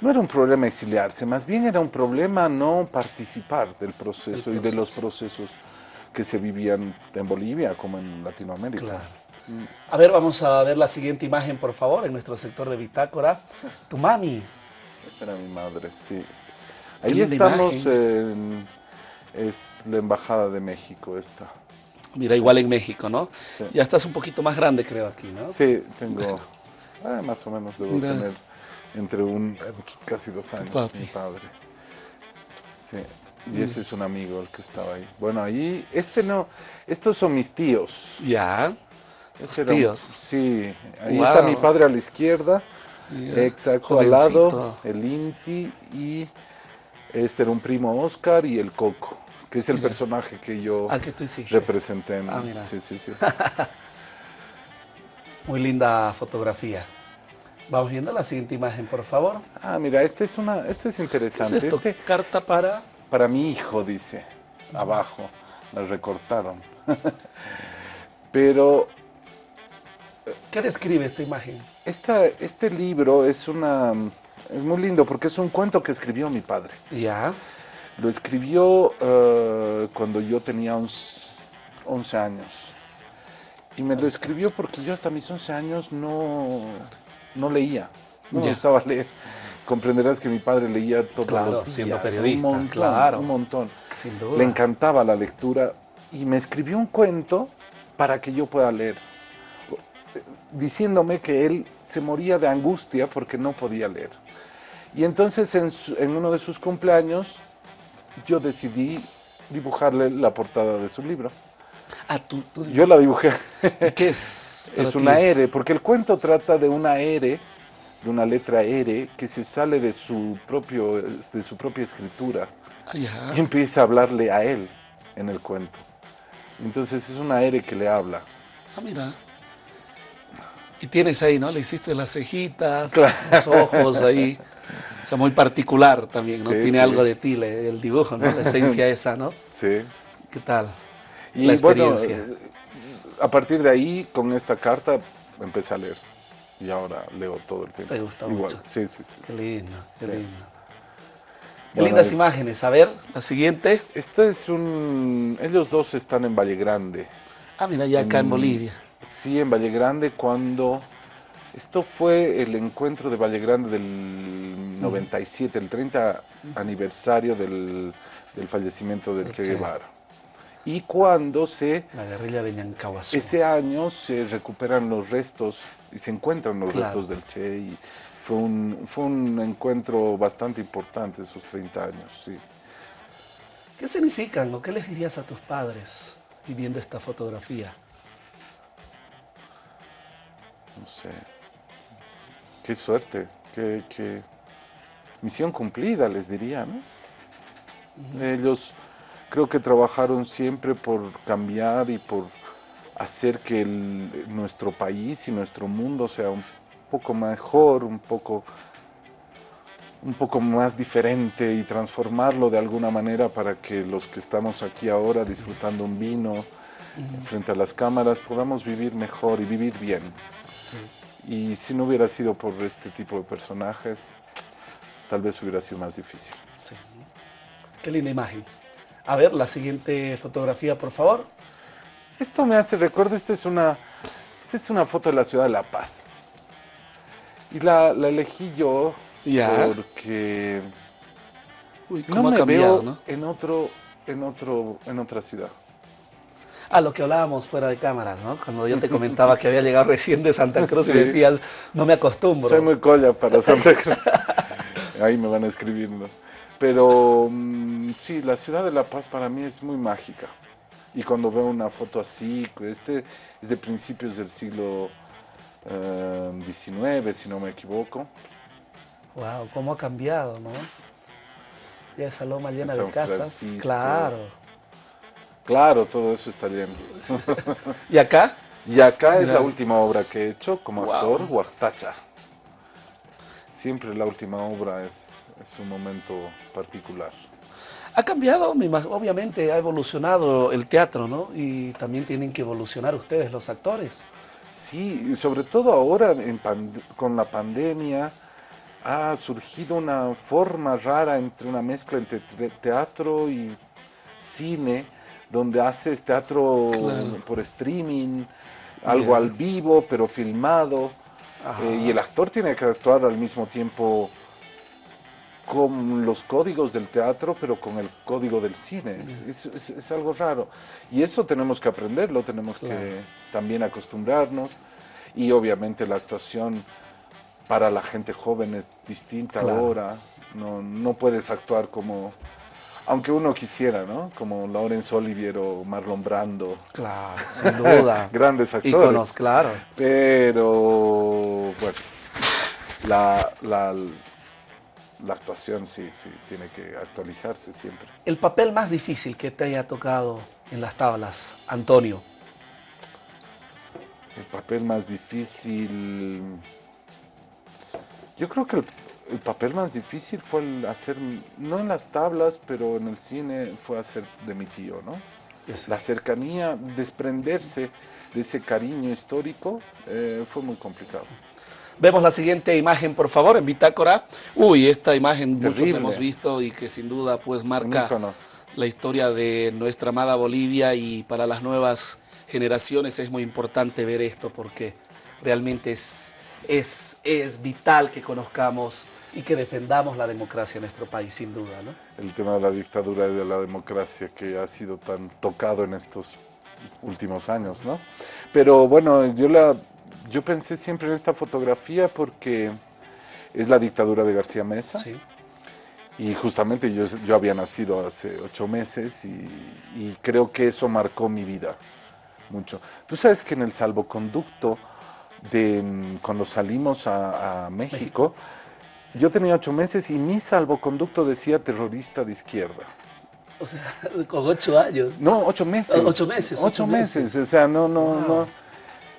no era un problema exiliarse, más bien era un problema no participar del proceso, y de los procesos que se vivían en Bolivia como en Latinoamérica.
Claro. A ver, vamos a ver la siguiente imagen, por favor, en nuestro sector de bitácora. Tu mami.
Esa era mi madre, sí. Ahí estamos,
imagen.
en- es la Embajada de México esta.
Mira, igual en México, ¿no?
Sí.
Ya estás un poquito más grande, creo, aquí, ¿no?
Sí, tengo, ah, más o menos debo
Mira.
tener entre un, casi dos años,
papi.
mi padre. Sí, y ese es un amigo el que estaba ahí. Bueno, ahí, este no, estos son mis tíos.
Ya.
Ese era un-
tíos.
sí, ahí
Wow.
está mi padre a la izquierda, exacto, al lado, el Inti y este era un primo Oscar y el Coco, que es el
Mira.
personaje que yo
Al que tú hiciste.
representé. en-
Ah, mira.
Sí, sí, sí.
Muy linda fotografía. Vamos viendo la siguiente imagen, por favor.
Ah, mira, este es una, esto es
¿Qué es
interesante.
esto?
Este,
Carta para...
para mi hijo, dice, abajo, la recortaron. Pero
¿Qué describe esta imagen?
esta, este libro es una, es muy lindo porque es un cuento que escribió mi padre.
Ya.
Lo escribió eh, cuando yo tenía uns- 11 años. Y me lo escribió porque yo hasta mis 11 años no, no leía, no me
Ya.
gustaba leer. Comprenderás que mi padre leía todos
Claro,
los días,
siendo
un
periodista,
montón,
claro.
un montón.
Sin duda.
Le encantaba la lectura y me escribió un cuento para que yo pueda leer, diciéndome que él se moría de angustia porque no podía leer. Y entonces en, su- en uno de sus cumpleaños yo decidí dibujarle la portada de su libro.
Ah, tú, tú-
Yo la dibujé.
¿Y ¿Qué es?
es una? R, porque el cuento trata de una R, de una letra R que se sale de su, propio, de su propia escritura
Ah,
y empieza a hablarle a él en el cuento. Entonces es una R que le habla.
Ah, mira. Y tienes ahí, ¿no? Le hiciste las cejitas,
Claro.
los ojos ahí. O sea, muy particular también, ¿no?
Sí,
Tiene
sí.
algo de ti, el dibujo, ¿no? La esencia esa, ¿no?
Sí.
¿Qué tal?
Y
La experiencia.
a partir de ahí, con esta carta, empecé a leer. Y ahora leo todo el tiempo.
Te gusta
Igual.
mucho.
Sí, sí, sí.
Qué lindo, qué
Sí.
lindo. Qué
Bueno,
lindas
es-
imágenes. A ver, la siguiente.
Este es un... Ellos dos están en Valle Grande.
Ah, mira, ya acá en. Bolivia.
Sí, en Valle Grande cuando... Esto fue el encuentro de Valle Grande del 97, el 30 aniversario del, del fallecimiento del Che. Guevara. Y cuando se...
La guerrilla de Ñancahuazú.
Ese año se recuperan los restos y se encuentran los
Claro.
restos del Che y fue un, fue un encuentro bastante importante esos 30 años, sí.
¿Qué significan o qué les dirías a tus padres y viendo esta fotografía?
No sé. Qué suerte, qué, qué misión cumplida, les diría, ¿no? Ellos creo que trabajaron siempre por cambiar y por hacer que el- nuestro país y nuestro mundo sea un poco mejor, un poco, un poco más diferente y transformarlo de alguna manera para que los que estamos aquí ahora disfrutando un vino frente a las cámaras podamos vivir mejor y vivir bien. Y si no hubiera sido por este tipo de personajes, tal vez hubiera sido más difícil.
Sí. Qué linda imagen. A ver, la siguiente fotografía, por favor.
Esto me hace recuerdo, esta es una, esta es una foto de la ciudad de La Paz. Y la, la elegí yo
Ya.
porque
Uy,
no
cómo
me
ha cambiado,
veo
¿no?
en otro, en otro, en otra ciudad.
Ah, lo que hablábamos fuera de cámaras, ¿no? Cuando yo te comentaba que había llegado recién de Santa Cruz y decías, no me acostumbro.
Soy muy colla para Santa Cruz. Ahí me van a escribirnos. Pero mm, sí, la ciudad de La Paz para mí es muy mágica. Y cuando veo una foto así, este es de principios del siglo XIX, si no me equivoco.
Wow, cómo ha cambiado, ¿no? Ya esa loma llena de casas.
Francisco.
Claro.
Claro, todo eso está lleno.
¿Y acá?
Y acá es la última obra que he hecho como
Wow.
actor, Huartacha. Siempre la última obra es, es un momento particular.
Ha cambiado, obviamente ha evolucionado el teatro, ¿no? Y también tienen que evolucionar ustedes, los actores.
Sí, y sobre todo ahora en con la pandemia ha surgido una forma rara entre una mezcla entre tre- teatro y cine, donde haces teatro
Claro.
por streaming, algo al vivo, pero filmado, eh, y el actor tiene que actuar al mismo tiempo con los códigos del teatro, pero con el código del cine. Es, es- es algo raro. Y eso tenemos que aprenderlo, tenemos
Claro.
que también acostumbrarnos. Y obviamente la actuación para la gente joven es distinta
Claro.
ahora. No, no puedes actuar como, aunque uno quisiera, ¿no? Como Laurence Olivier o Marlon Brando.
Claro, sin duda.
Grandes actores.
Íconos, claro.
Pero, bueno, la, la, la actuación sí, sí, tiene que actualizarse siempre.
El papel más difícil que te haya tocado en las tablas, Antonio.
El papel más difícil. Yo creo que el, el papel más difícil fue el hacer, no en las tablas, pero en el cine fue hacer de mi tío, ¿no? La cercanía, desprenderse de ese cariño histórico eh, fue muy complicado.
Vemos la siguiente imagen, por favor, en bitácora. Uy, esta imagen muchos la
Terrible.
hemos visto y que sin duda pues marca la historia de nuestra amada Bolivia y para las nuevas generaciones es muy importante ver esto porque realmente es, es, es vital que conozcamos y que defendamos la democracia en nuestro país, sin duda, ¿no?
el tema de la dictadura y de la democracia que ha sido tan tocado en estos últimos años, ¿no? Pero bueno, yo la yo pensé siempre en esta fotografía porque es la dictadura de García Mesa
Sí.
y justamente yo, yo había nacido hace ocho meses y, y creo que eso marcó mi vida mucho. Tú sabes que en el salvoconducto de mm, cuando salimos a, a México, yo tenía ocho meses y mi salvoconducto decía terrorista de izquierda.
O sea, con ocho años.
No, ocho meses.
Ocho meses,
Ocho,
ocho
meses.
meses.
O sea, no, no,
Wow.
no.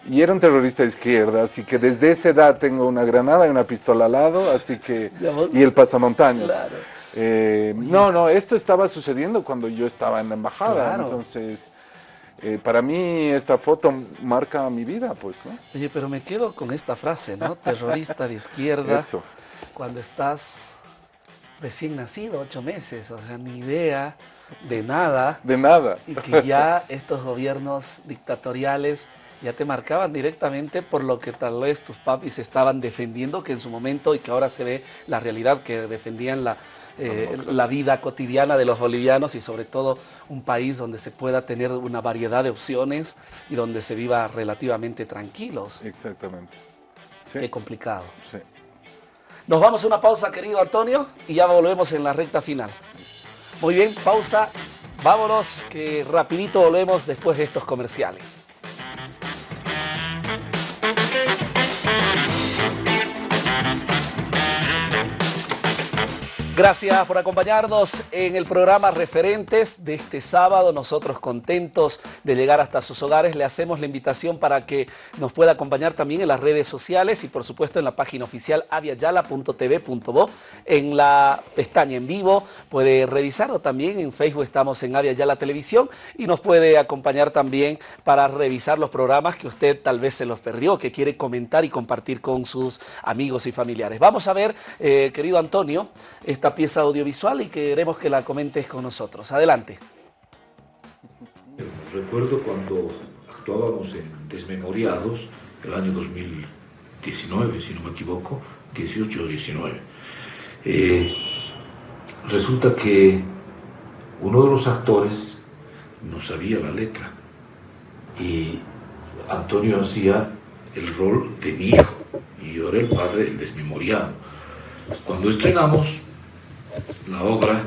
Y era un terrorista de izquierda, así que desde esa edad tengo una granada y una pistola al lado, así que... Y el pasamontañas.
Claro.
Eh, no, no, esto estaba sucediendo cuando yo estaba en la embajada,
Claro.
entonces... eh, para mí esta foto marca mi vida, pues, ¿no?
Oye, pero me quedo con esta frase, ¿no? Terrorista de izquierda.
Eso.
Cuando estás recién nacido, ocho meses, o sea, ni idea de nada.
De nada.
Y que ya estos gobiernos dictatoriales ya te marcaban directamente por lo que tal vez tus papis estaban defendiendo, que en su momento y que ahora se ve la realidad, que defendían la, eh, la vida cotidiana de los bolivianos y sobre todo un país donde se pueda tener una variedad de opciones y donde se viva relativamente tranquilos.
Exactamente. Sí,
Qué complicado.
sí.
Nos vamos a una pausa, querido Antonio, y ya volvemos en la recta final. Muy bien, pausa. Vámonos, que rapidito volvemos después de estos comerciales. Gracias por acompañarnos en el programa Referentes de este sábado. Nosotros contentos de llegar hasta sus hogares. Le hacemos la invitación para que nos pueda acompañar también en las redes sociales y por supuesto en la página oficial aviayala.tv.bo. En la pestaña en vivo puede revisarlo también. En Facebook estamos en Avia Yala Televisión y nos puede acompañar también para revisar los programas que usted tal vez se los perdió, que quiere comentar y compartir con sus amigos y familiares. Vamos a ver, eh, querido Antonio, esta pieza audiovisual y queremos que la comentes con nosotros. Adelante.
Recuerdo cuando actuábamos en Desmemoriados, el año 2019, si no me equivoco, 18 o 19. Eh, resulta que uno de los actores no sabía la letra y Antonio hacía el rol de mi hijo y yo era el padre, el desmemoriado. Cuando estrenamos, la obra,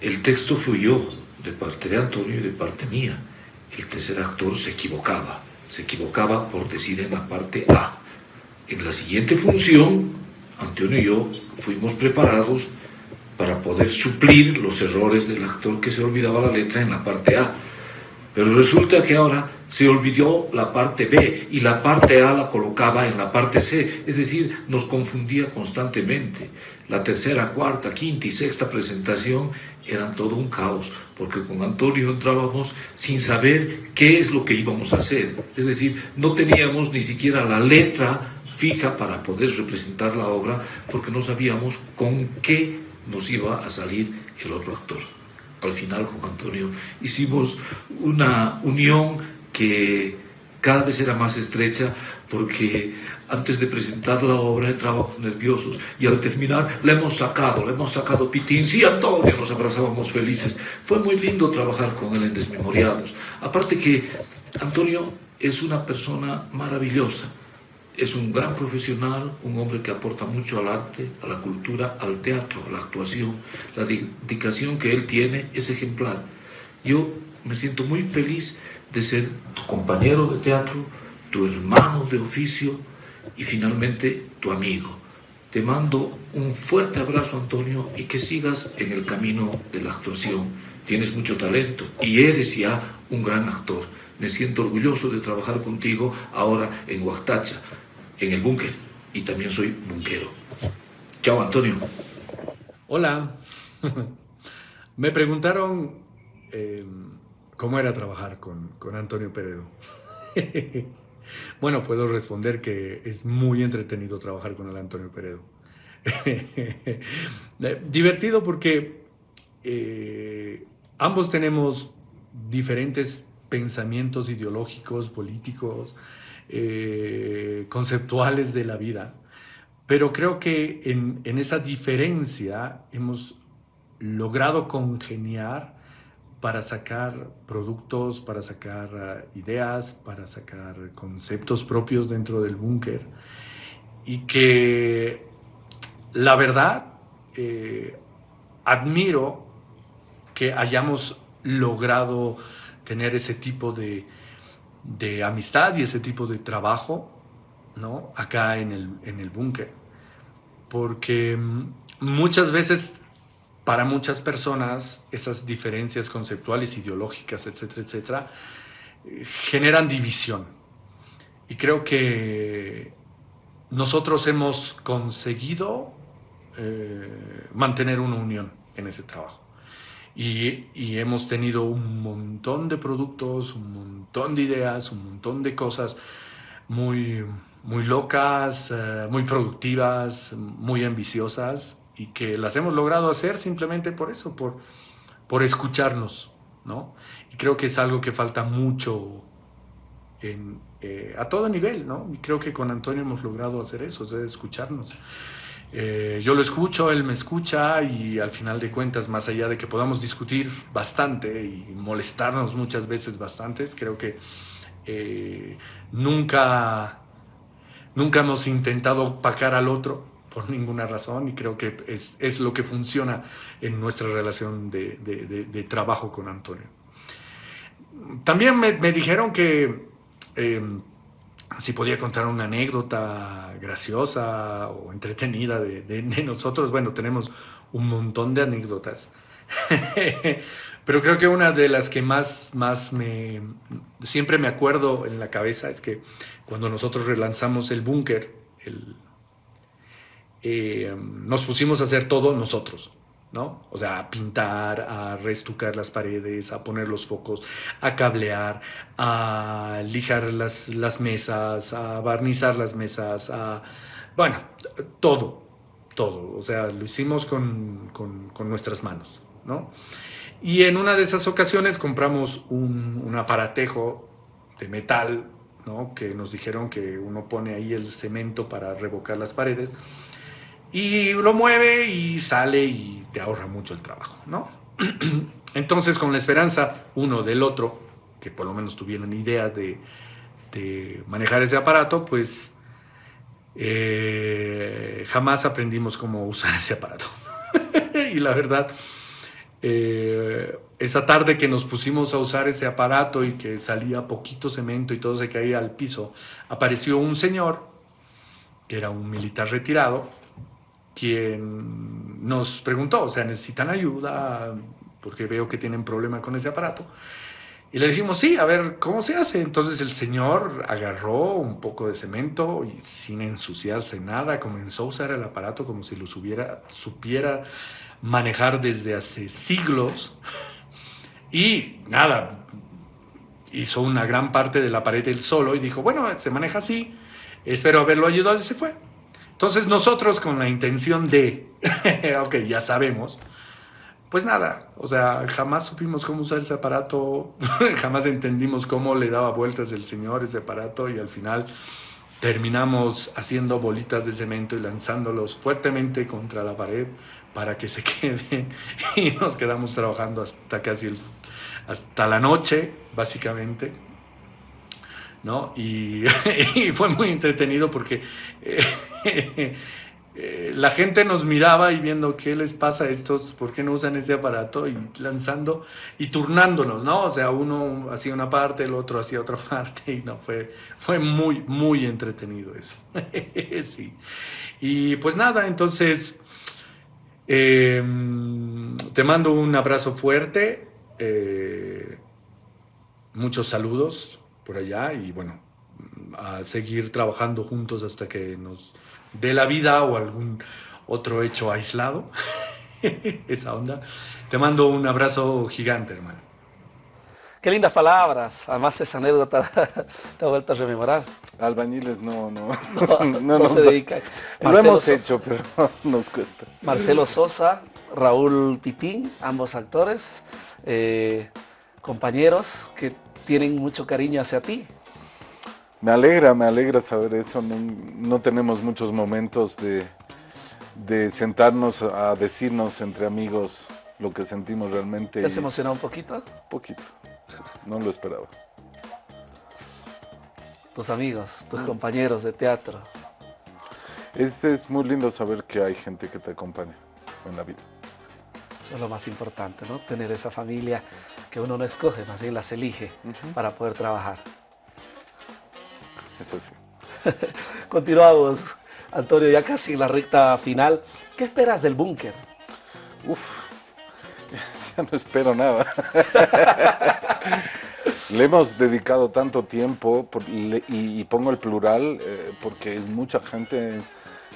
el texto fluyó de parte de Antonio y de parte mía. El tercer actor se equivocaba, se equivocaba por decir en la parte A. En la siguiente función, Antonio y yo fuimos preparados para poder suplir los errores del actor que se olvidaba la letra en la parte A. Pero resulta que ahora se olvidó la parte B y la parte A la colocaba en la parte C, es decir, nos confundía constantemente. La tercera, cuarta, quinta y sexta presentación eran todo un caos, porque con Antonio entrábamos sin saber qué es lo que íbamos a hacer. Es decir, no teníamos ni siquiera la letra fija para poder representar la obra, porque no sabíamos con qué nos iba a salir el otro actor. Al final, con Antonio, hicimos una unión que cada vez era más estrecha porque antes de presentar la obra entrábamos nerviosos y al terminar la hemos sacado, la hemos sacado pitín, sí Antonio, nos abrazábamos felices. Fue muy lindo trabajar con él en Desmemoriados. Aparte que Antonio es una persona maravillosa, es un gran profesional, un hombre que aporta mucho al arte, a la cultura, al teatro, a la actuación. La dedicación que él tiene es ejemplar. Yo me siento muy feliz de ser tu compañero de teatro, tu hermano de oficio y finalmente tu amigo. Te mando un fuerte abrazo, Antonio, y que sigas en el camino de la actuación. Tienes mucho talento y eres ya un gran actor. Me siento orgulloso de trabajar contigo ahora en Huactacha, en el búnker, y también soy bunquero. Chao, Antonio.
Hola. Me preguntaron... Eh ¿Cómo era trabajar con, con Antonio Peredo? bueno, puedo responder que es muy entretenido trabajar con el Antonio Peredo. Eh, divertido porque eh, ambos tenemos diferentes pensamientos ideológicos, políticos, eh, conceptuales de la vida, pero creo que en, esa diferencia hemos logrado congeniar para sacar productos, para sacar ah, ideas, para sacar conceptos propios dentro del búnker. Y que la verdad eh, admiro que hayamos logrado tener ese tipo de, de, amistad y ese tipo de trabajo ¿no? acá en el, en el búnker. Porque mm, muchas veces para muchas personas esas diferencias conceptuales, ideológicas, etcétera, etcétera, generan división. Y creo que nosotros hemos conseguido eh, mantener una unión en ese trabajo. Y, hemos tenido un montón de productos, un montón de ideas, un montón de cosas muy, muy locas, eh, muy productivas, muy ambiciosas y que las hemos logrado hacer simplemente por eso, por, por escucharnos, ¿no? Y creo que es algo que falta mucho eh, a todo nivel, ¿no? Y creo que con Antonio hemos logrado hacer eso, es escucharnos. Eh, yo lo escucho, él me escucha y al final de cuentas, más allá de que podamos discutir bastante y molestarnos muchas veces bastantes, creo que eh, nunca, nunca hemos intentado pacar al otro, por ninguna razón y creo que es, es lo que funciona en nuestra relación de, trabajo con Antonio. También me, me dijeron que em, si podía contar una anécdota graciosa o entretenida de, nosotros. Bueno, tenemos un montón de anécdotas. Pero creo que una de las que más, más me, siempre me acuerdo en la cabeza es que cuando nosotros relanzamos el búnker, eh, nos pusimos a hacer todo nosotros. ¿No? O sea, a pintar, a reestucar las paredes, a poner los focos, a cablear, a lijar las, las mesas, a barnizar las mesas, a... Bueno, todo, todo. O sea, lo hicimos con, nuestras manos, ¿no? Y en una de esas ocasiones compramos un, un aparatejo de metal, ¿no? Que nos dijeron que uno pone ahí el cemento para revocar las paredes y lo mueve y sale y te ahorra mucho el trabajo, ¿no? Entonces, con la esperanza uno del otro, que por lo menos tuvieron idea de, manejar ese aparato, pues eh, jamás aprendimos cómo usar ese aparato. y la verdad, eh, esa tarde que nos pusimos a usar ese aparato y que salía poquito cemento y todo se caía al piso, apareció un señor, que era un militar retirado, quien nos preguntó, o sea, necesitan ayuda porque veo que tienen problema con ese aparato. Y le dijimos, sí, a ver, ¿cómo se hace? Entonces el señor agarró un poco de cemento y sin ensuciarse nada, comenzó a usar el aparato como si lo supiera, supiera manejar desde hace siglos. Y nada, hizo una gran parte de la pared él solo y dijo, bueno, se maneja así, espero haberlo ayudado y se fue. Entonces nosotros con la intención de, ok, ya sabemos, pues nada, o sea, jamás supimos cómo usar ese aparato, jamás entendimos cómo le daba vueltas el señor ese aparato y al final terminamos haciendo bolitas de cemento y lanzándolos fuertemente contra la pared para que se queden y nos quedamos trabajando hasta casi el, hasta la noche, básicamente. ¿No? Y, fue muy entretenido porque eh, eh, la gente nos miraba y viendo qué les pasa a estos, por qué no usan ese aparato y lanzando y turnándonos, ¿no? O sea, uno hacía una parte, el otro hacía otra parte y no, fue, fue muy, muy entretenido eso. sí. Y pues nada, entonces em, te mando un abrazo fuerte, eh, muchos saludos por allá y bueno, a seguir trabajando juntos hasta que nos dé la vida o algún otro hecho aislado. Esa onda. Te mando un abrazo gigante, hermano.
Qué lindas palabras. Además, esa anécdota te ha vuelto a rememorar.
Albañiles no, no,
no, no, se dedican.
Lo hemos hecho, pero nos cuesta.
Marcelo Sosa, Raúl Pitín, ambos actores, eh, compañeros que tienen mucho cariño hacia ti.
Me alegra, me alegra saber eso. No, tenemos muchos momentos de, de, sentarnos a decirnos entre amigos lo que sentimos realmente.
¿Te has emocionado un poquito?
Poquito, no lo esperaba.
Tus amigos, tus compañeros de teatro.
Es, es muy lindo saber que hay gente que te acompaña en la vida.
Eso es lo más importante, ¿no? Tener esa familia que uno no escoge, más bien las elige para poder trabajar.
Eso sí.
Continuamos, Antonio, ya casi en la recta final. ¿Qué esperas del búnker?
Uf, ya no espero nada. Le hemos dedicado tanto tiempo, y, pongo el plural, eh, porque es mucha gente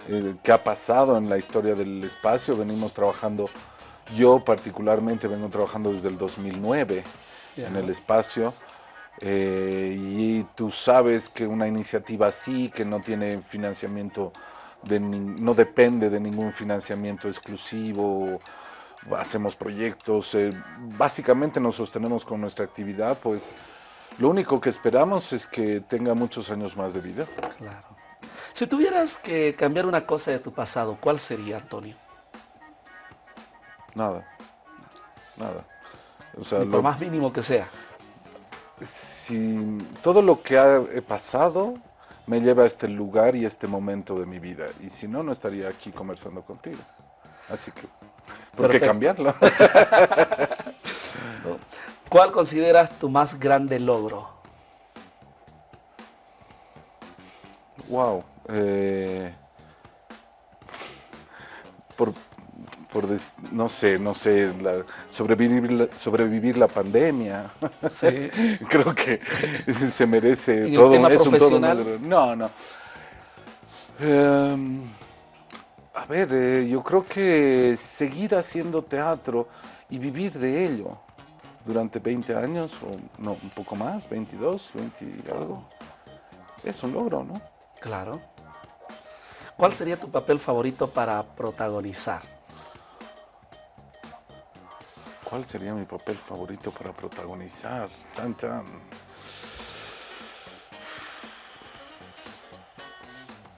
eh, que ha pasado en la historia del espacio. Venimos trabajando yo particularmente vengo trabajando desde el 2009 en el espacio eh, y tú sabes que una iniciativa así, que no tiene financiamiento, de no depende de ningún financiamiento exclusivo, hacemos proyectos, eh, básicamente nos sostenemos con nuestra actividad, pues lo único que esperamos es que tenga muchos años más de vida.
Claro. Si tuvieras que cambiar una cosa de tu pasado, ¿cuál sería, Antonio?
Nada. Nada.
O sea, lo más mínimo que sea.
Si todo lo que ha pasado me lleva a este lugar y este momento de mi vida. Y si no, no estaría aquí conversando contigo. Así que, ¿por qué cambiarlo?
¿Cuál consideras tu más grande logro?
Wow. Eh, por, por no sé, no sé, la- sobrevivir, la, sobrevivir la pandemia.
Sí.
Creo que se merece
¿En el
todo,
tema
es un todo. No, no. Em, a ver, eh, yo creo que seguir haciendo teatro y vivir de ello durante 20 años, o no, un poco más, 22, 20 y algo, es un logro, ¿no?
Claro. ¿Cuál sería tu papel favorito para protagonizar?
¿Cuál sería mi papel favorito para protagonizar? Chan, chan.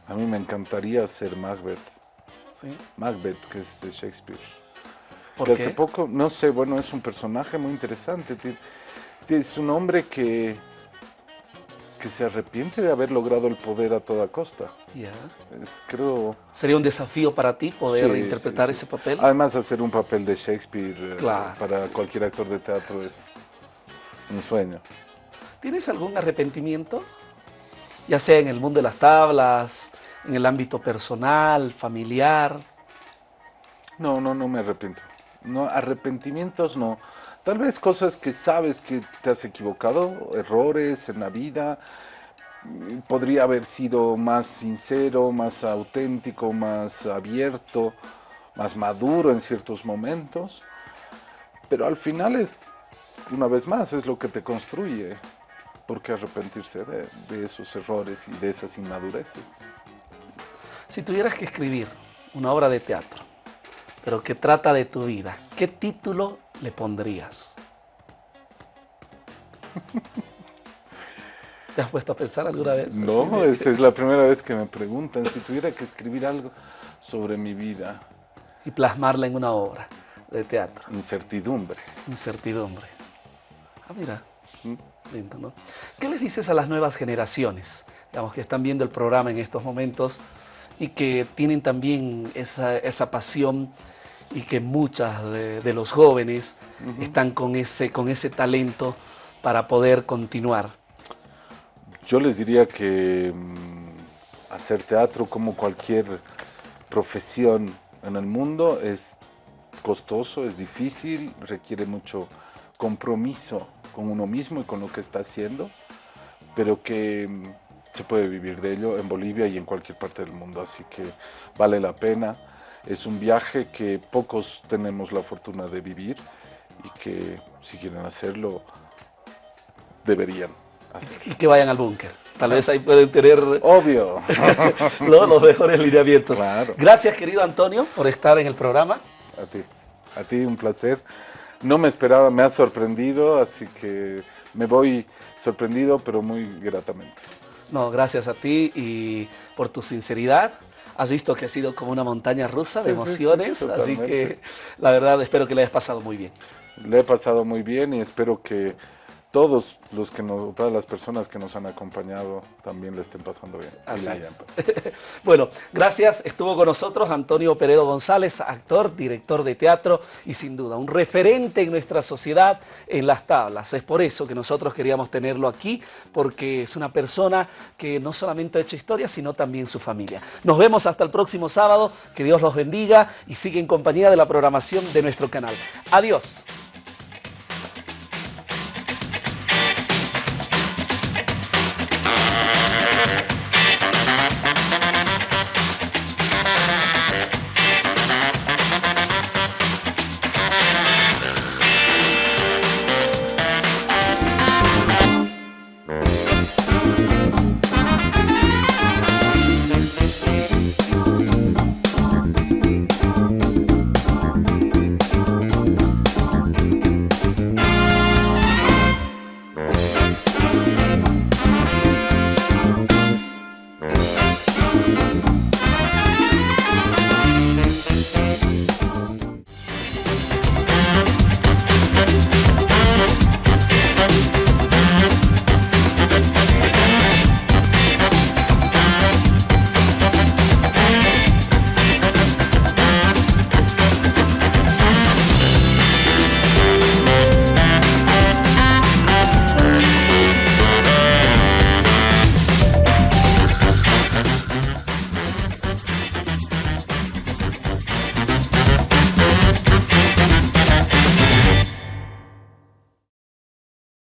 A mí me encantaría ser Macbeth.
¿Sí?
Macbeth, que es de Shakespeare.
¿Por
que
qué?
hace poco, no sé, bueno, es un personaje muy interesante. Es un hombre que, que se arrepiente de haber logrado el poder a toda costa. Es, creo...
¿Sería un desafío para ti poder
sí,
interpretar
sí, sí.
ese papel?
Además, hacer un papel de Shakespeare eh,
Claro.
para cualquier actor de teatro es un sueño.
¿Tienes algún arrepentimiento? Ya sea en el mundo de las tablas, en el ámbito personal, familiar.
No, no, no me arrepiento. No, arrepentimientos no. Tal vez cosas que sabes que te has equivocado, errores en la vida. Podría haber sido más sincero, más auténtico, más abierto, más maduro en ciertos momentos. Pero al final es, una vez más, es lo que te construye. ¿Por qué arrepentirse de, de esos errores y de esas inmadureces?
Si tuvieras que escribir una obra de teatro, pero que trata de tu vida, ¿qué título le pondrías? ¿Te has puesto a pensar alguna vez?
No,
de-
esa es la primera vez que me preguntan si tuviera que escribir algo sobre mi vida.
Y plasmarla en una obra de teatro.
Incertidumbre.
Incertidumbre. Ah, mira.
¿Mm?
Lindo, ¿no? ¿Qué les dices a las nuevas generaciones, digamos, que están viendo el programa en estos momentos y que tienen también esa, esa pasión y que muchas de, de los jóvenes están con ese, con ese talento para poder continuar?
Yo les diría que mm, hacer teatro como cualquier profesión en el mundo es costoso, es difícil, requiere mucho compromiso con uno mismo y con lo que está haciendo, pero que mm, se puede vivir de ello en Bolivia y en cualquier parte del mundo, así que vale la pena. Es un viaje que pocos tenemos la fortuna de vivir y que si quieren hacerlo, deberían.
Y que vayan al búnker. Tal vez ahí pueden tener
Obvio.
¿no? los mejores lineamientos.
Claro.
Gracias, querido Antonio, por estar en el programa.
A ti, a ti un placer. No me esperaba, me ha sorprendido, así que me voy sorprendido, pero muy gratamente.
No, gracias a ti y por tu sinceridad. Has visto que ha sido como una montaña rusa de
Sí, sí, sí,
emociones, así que la verdad espero que le hayas pasado muy bien.
Le he pasado muy bien y espero que todos los que nos, todas las personas que nos han acompañado también le estén pasando bien.
Así es. Bueno, gracias. Estuvo con nosotros Antonio Peredo González, actor, director de teatro y sin duda un referente en nuestra sociedad en las tablas. Es por eso que nosotros queríamos tenerlo aquí, porque es una persona que no solamente ha hecho historia, sino también su familia. Nos vemos hasta el próximo sábado. Que Dios los bendiga y sigue en compañía de la programación de nuestro canal. Adiós.